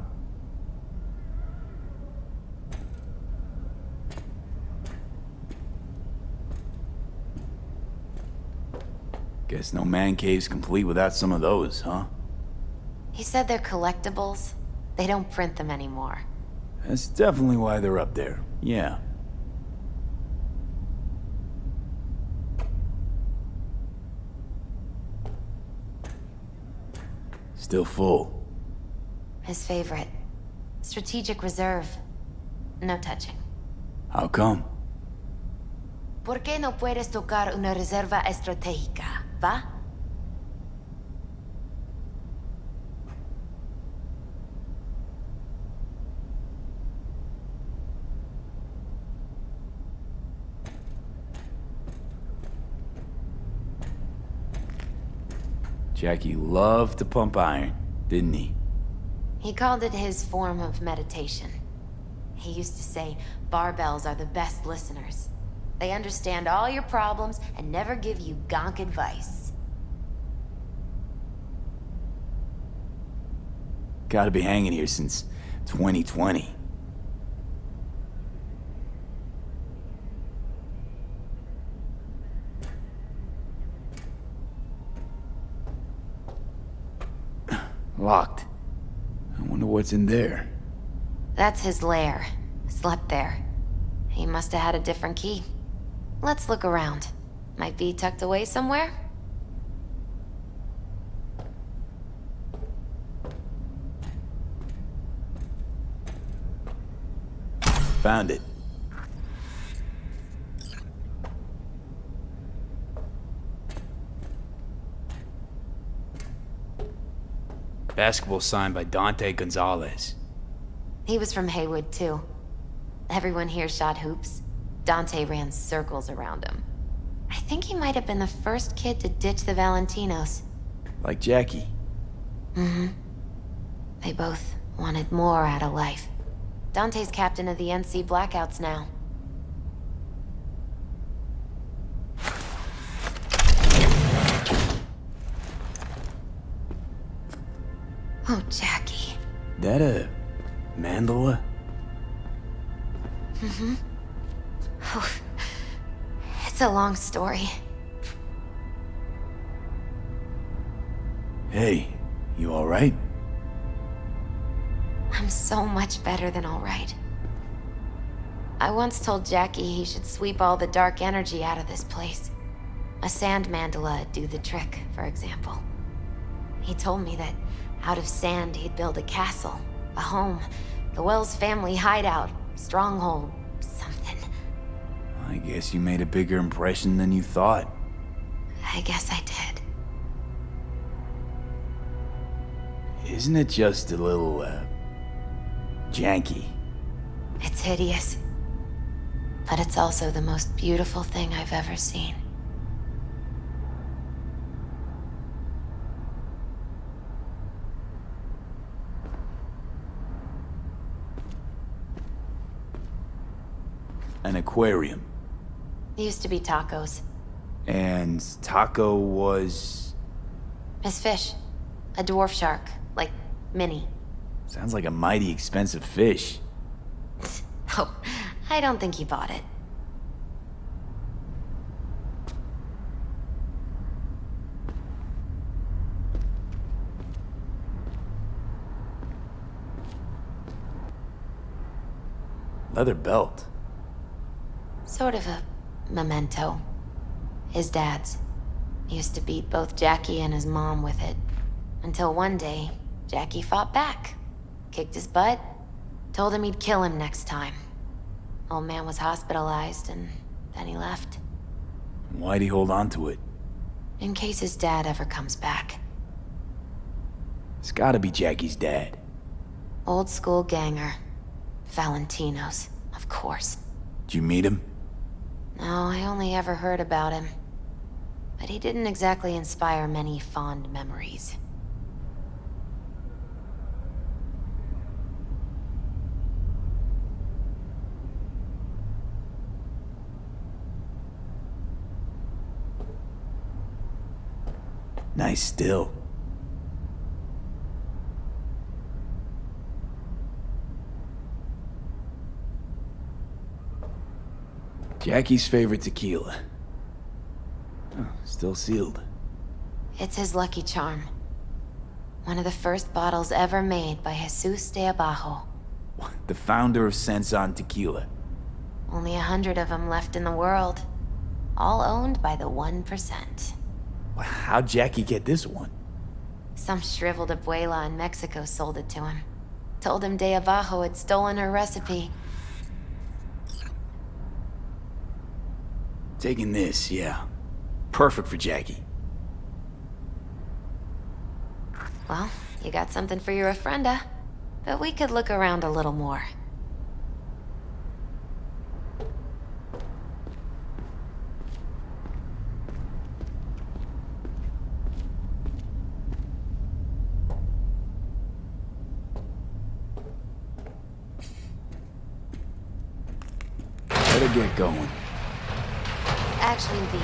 Guess no man cave's complete without some of those, huh? He said they're collectibles. They don't print them anymore. That's definitely why they're up there. Yeah. Still full. His favorite. Strategic reserve. No touching. How come? ¿Por qué no puedes tocar una reserva estratégica, Jackie loved to pump iron, didn't he? He called it his form of meditation. He used to say, barbells are the best listeners. They understand all your problems and never give you gonk advice. Gotta be hanging here since 2020. Locked. I wonder what's in there. That's his lair. Slept there. He must have had a different key. Let's look around. Might be tucked away somewhere? Found it. Basketball signed by Dante Gonzalez. He was from Heywood, too. Everyone here shot hoops. Dante ran circles around him. I think he might have been the first kid to ditch the Valentinos. Like Jackie. Mm-hmm. They both wanted more out of life. Dante's captain of the NC Blackouts now. Oh, Jackie. That a mandala? Mm-hmm. A long story. Hey, you alright? I'm so much better than alright. I once told Jackie he should sweep all the dark energy out of this place. A sand mandala would do the trick, for example. He told me that out of sand he'd build a castle, a home, the Welles family hideout, stronghold. I guess you made a bigger impression than you thought. I guess I did. Isn't it just a little, uh, janky? It's hideous. But it's also the most beautiful thing I've ever seen. An aquarium. Used to be tacos. And Taco was... Miss Fish. A dwarf shark. Like, Minnie. Sounds like a mighty expensive fish. Oh, I don't think he bought it. Leather belt. Sort of a memento. His dad's. Used to beat both Jackie and his mom with it. Until one day, Jackie fought back. Kicked his butt. Told him he'd kill him next time. Old man was hospitalized, and then he left. Why'd he hold on to it? In case his dad ever comes back. It's gotta be Jackie's dad. Old school ganger. Valentino's, of course. Did you meet him? No, I only ever heard about him. But he didn't exactly inspire many fond memories. Nice still. Jackie's favorite tequila. Oh, still sealed. It's his lucky charm. One of the first bottles ever made by Jesus de Abajo. The founder of Sensan Tequila. Only a hundred of them left in the world. All owned by the 1%. How'd Jackie get this one? Some shriveled abuela in Mexico sold it to him. Told him De Abajo had stolen her recipe. Taking this, yeah. Perfect for Jackie. Well, you got something for your ofrenda. But we could look around a little more. Better get going. Actually, V,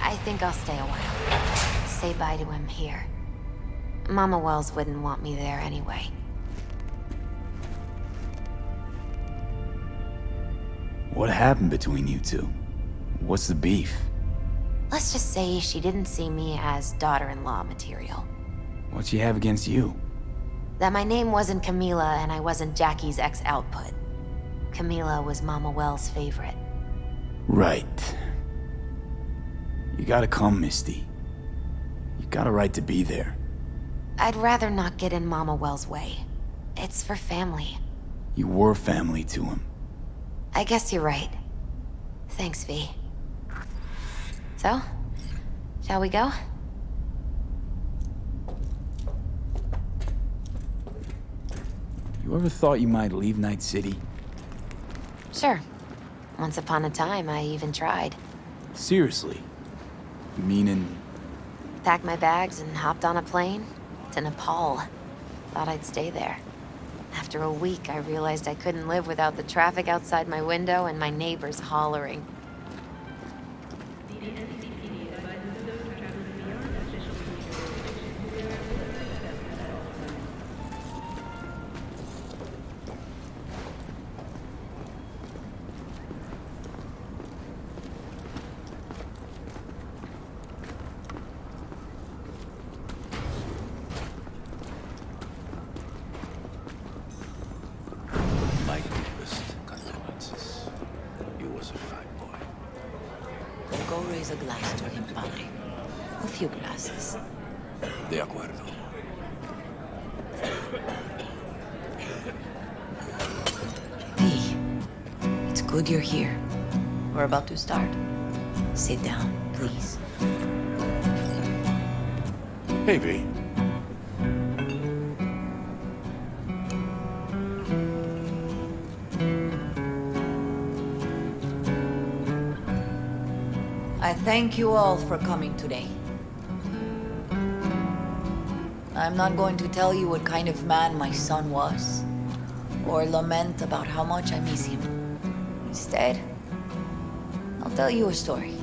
I think I'll stay a while. Say bye to him here. Mama Welles wouldn't want me there anyway. What happened between you two? What's the beef? Let's just say she didn't see me as daughter-in-law material. What'd she have against you? That my name wasn't Camila and I wasn't Jackie's ex-output. Camila was Mama Welles' favorite. Right. You gotta come, Misty. You got a right to be there. I'd rather not get in Mama Welles' way. It's for family. You were family to him. I guess you're right. Thanks, V. So, shall we go? You ever thought you might leave Night City? Sure. Once upon a time, I even tried. Seriously? Meaning, Packed my bags and hopped on a plane to Nepal. Thought I'd stay there. After a week, I realized I couldn't live without the traffic outside my window and my neighbors hollering. Thank you all for coming today. I'm not going to tell you what kind of man my son was, or lament about how much I miss him. Instead, I'll tell you a story.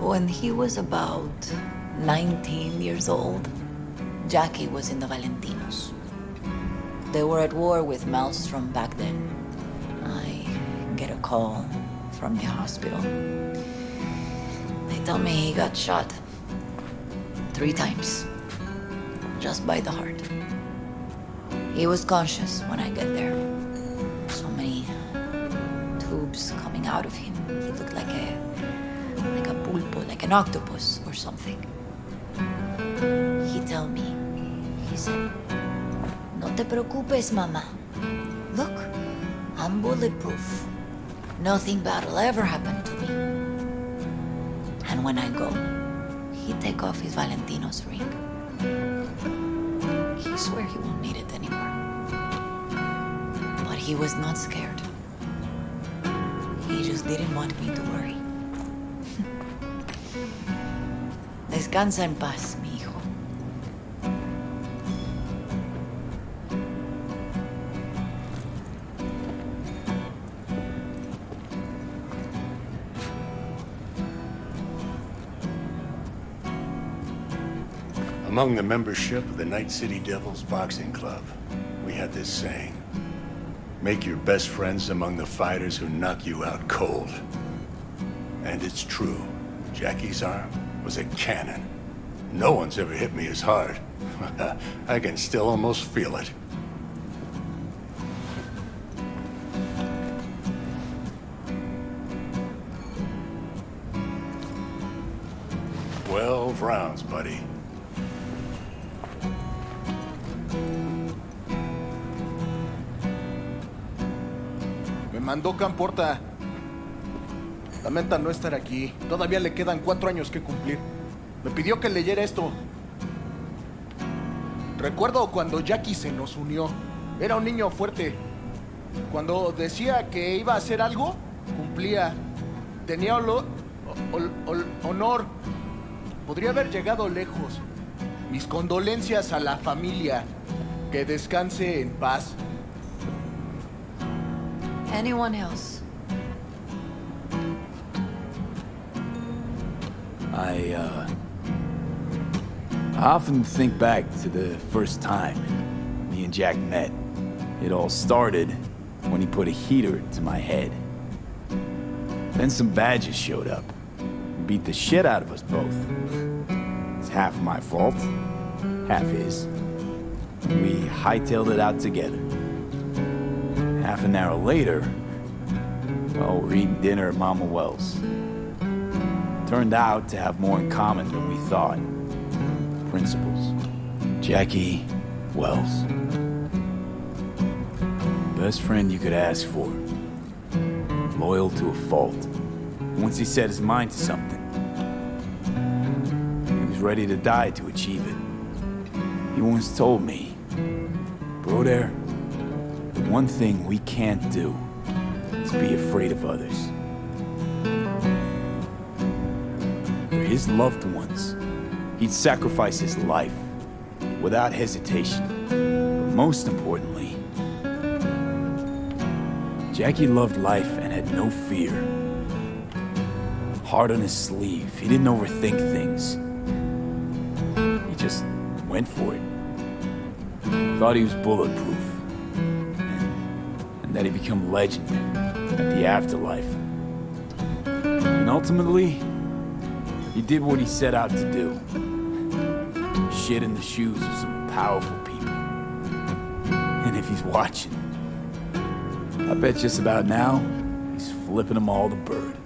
When he was about 19 years old, Jackie was in the Valentinos. They were at war with Maelstrom back then. I get a call from the hospital. They tell me he got shot. Three times. Just by the heart. He was conscious when I get there. So many tubes coming out of him. He looked like a like a pulpo, like an octopus or something. He tell me, he said, No te preocupes, mama. Look, I'm bulletproof. Nothing bad will ever happen to me. And when I go, he take off his Valentino's ring. He swear he won't need it anymore. But he was not scared. He just didn't want me to worry. Descansa en paz, Among the membership of the Night City Devils Boxing Club, we had this saying. Make your best friends among the fighters who knock you out cold. And it's true. Jackie's arm was a cannon. No one's ever hit me as hard. I can still almost feel it. Mandó Camporta. Lamenta no estar aquí. Todavía le quedan cuatro años que cumplir. Me pidió que leyera esto. Recuerdo cuando Jackie se nos unió. Era un niño fuerte. Cuando decía que iba a hacer algo, cumplía. Tenía honor. Podría haber llegado lejos. Mis condolencias a la familia. Que descanse en paz. Anyone else? I, uh... I often think back to the first time me and Jack met. It all started when he put a heater to my head. Then some badges showed up. Beat the shit out of us both. It's half my fault, half his. We hightailed it out together. Half an hour later, well, we're eating dinner at Mama Welles. Turned out to have more in common than we thought. Principles. Jackie Welles. Best friend you could ask for. Loyal to a fault. Once he set his mind to something, he was ready to die to achieve it. He once told me, Broder, the one thing we can't do is be afraid of others. For his loved ones, he'd sacrifice his life without hesitation. But most importantly, Jackie loved life and had no fear. Hard on his sleeve, he didn't overthink things. He just went for it. Thought he was bulletproof. That he'd become legend at the afterlife. And ultimately, he did what he set out to do. Shit in the shoes of some powerful people. And if he's watching, I bet just about now, he's flipping them all the bird.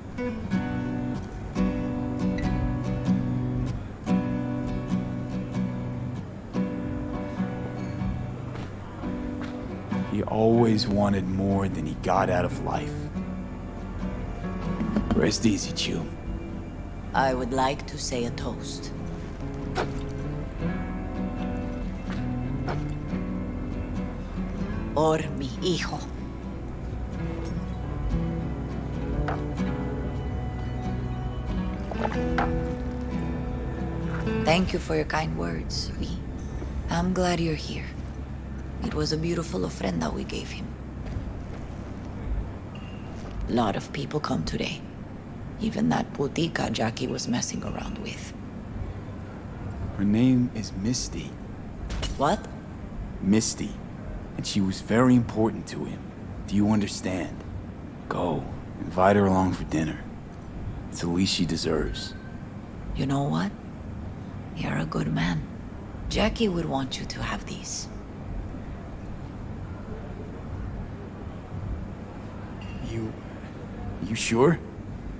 Always wanted more than he got out of life. Rest easy, Chew. I would like to say a toast. Por mi hijo. Thank you for your kind words. I'm glad you're here. It was a beautiful ofrenda we gave him. A lot of people come today. Even that putica Jackie was messing around with. Her name is Misty. What? Misty. And she was very important to him. Do you understand? Go. Invite her along for dinner. It's the least she deserves. You know what? You're a good man. Jackie would want you to have these. You... you sure?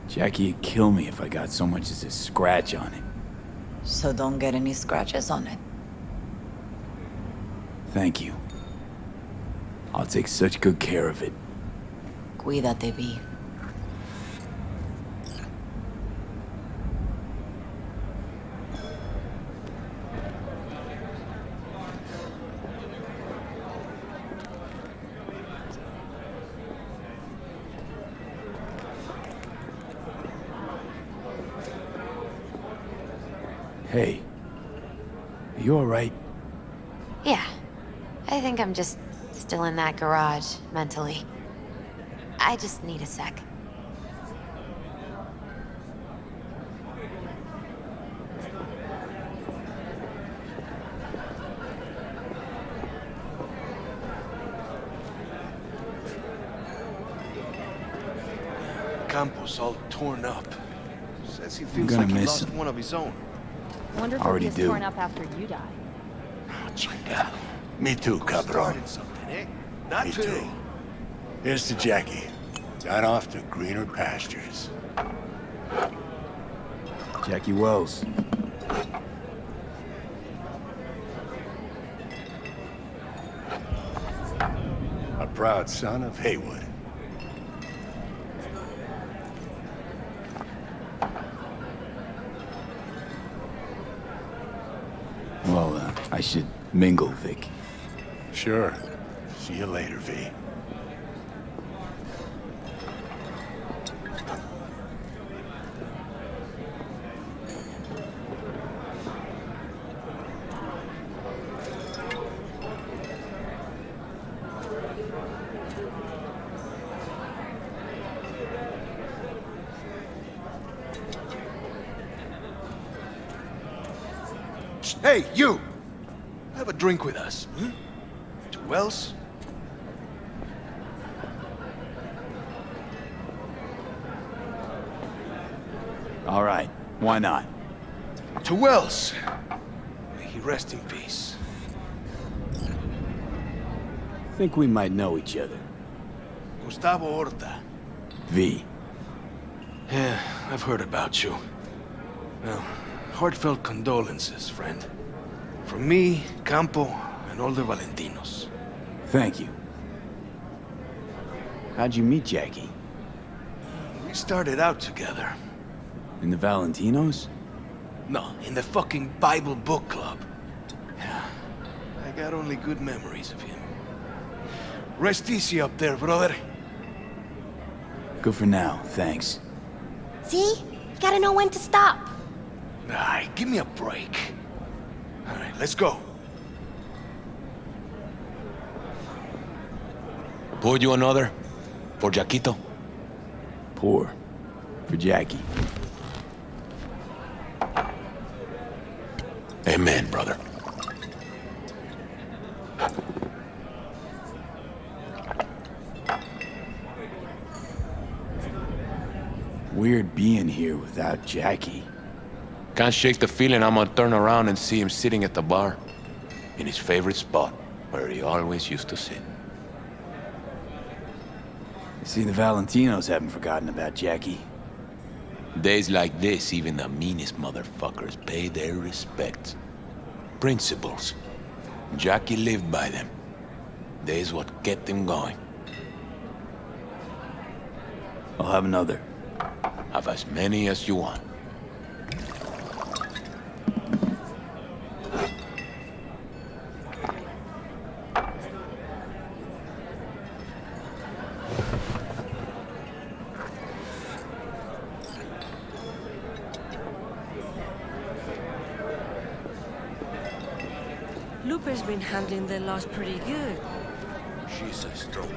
Jackie'd kill me if I got so much as a scratch on it. So don't get any scratches on it. Thank you. I'll take such good care of it. Cuídate, Vi. Hey. Are you alright? Yeah. I think I'm just still in that garage, mentally. I just need a sec. Campos all torn up. Says he feels gonna like he miss lost him. one of his own. Wonder if Already it gets do. torn up after you die. Ah, Chinga. Me too, cabron. Not Me too. Here's to Jackie. Got off to greener pastures. Jackie Welles. A proud son of Heywood. Well, uh, I should mingle, Vik. Sure. See you later, V. Hey, you! Have a drink with us, hmm? To Welles? All right. Why not? To Welles! May he rest in peace. I think we might know each other. Gustavo Horta. V. Yeah, I've heard about you. Well, heartfelt condolences, friend. From me, Campo, and all the Valentinos. Thank you. How'd you meet Jackie? We started out together. In the Valentinos? No, in the fucking Bible book club. Yeah, I got only good memories of him. Rest easy up there, brother. Good for now, thanks. See? You gotta know when to stop. Ay, give me a break. All right, let's go. Poured you another? For Jaquito? Pour. For Jackie. Amen, brother. Weird being here without Jackie. Can't shake the feeling I'm gonna turn around and see him sitting at the bar. In his favorite spot, where he always used to sit. See, the Valentinos haven't forgotten about Jackie. Days like this, even the meanest motherfuckers pay their respects. Principles. Jackie lived by them. There's what kept him going. I'll have another. Have as many as you want. Lupe's been handling the loss pretty good. She's a strong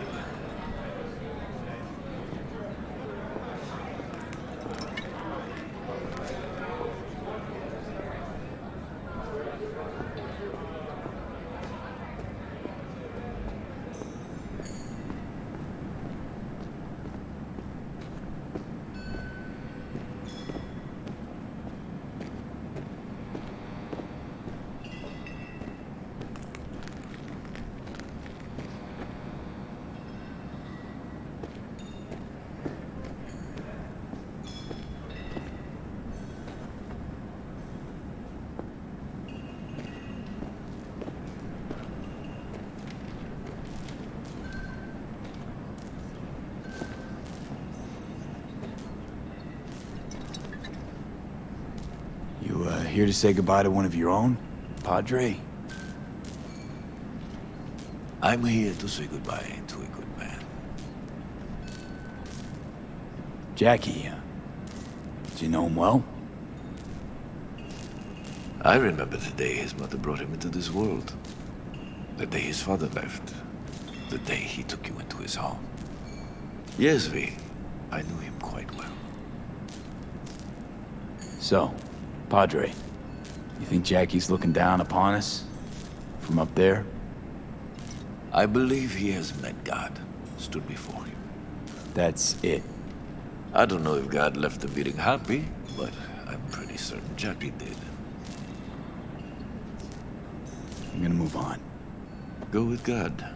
You, uh, here to say goodbye to one of your own? Padre? I'm here to say goodbye to a good man. Jackie, uh, do you know him well? I remember the day his mother brought him into this world. The day his father left. The day he took you into his home. Yes, V. I knew him quite well. So, Padre, you think Jackie's looking down upon us? From up there? I believe he has met God, stood before him. That's it. I don't know if God left the meeting happy, but I'm pretty certain Jackie did. I'm gonna move on. Go with God.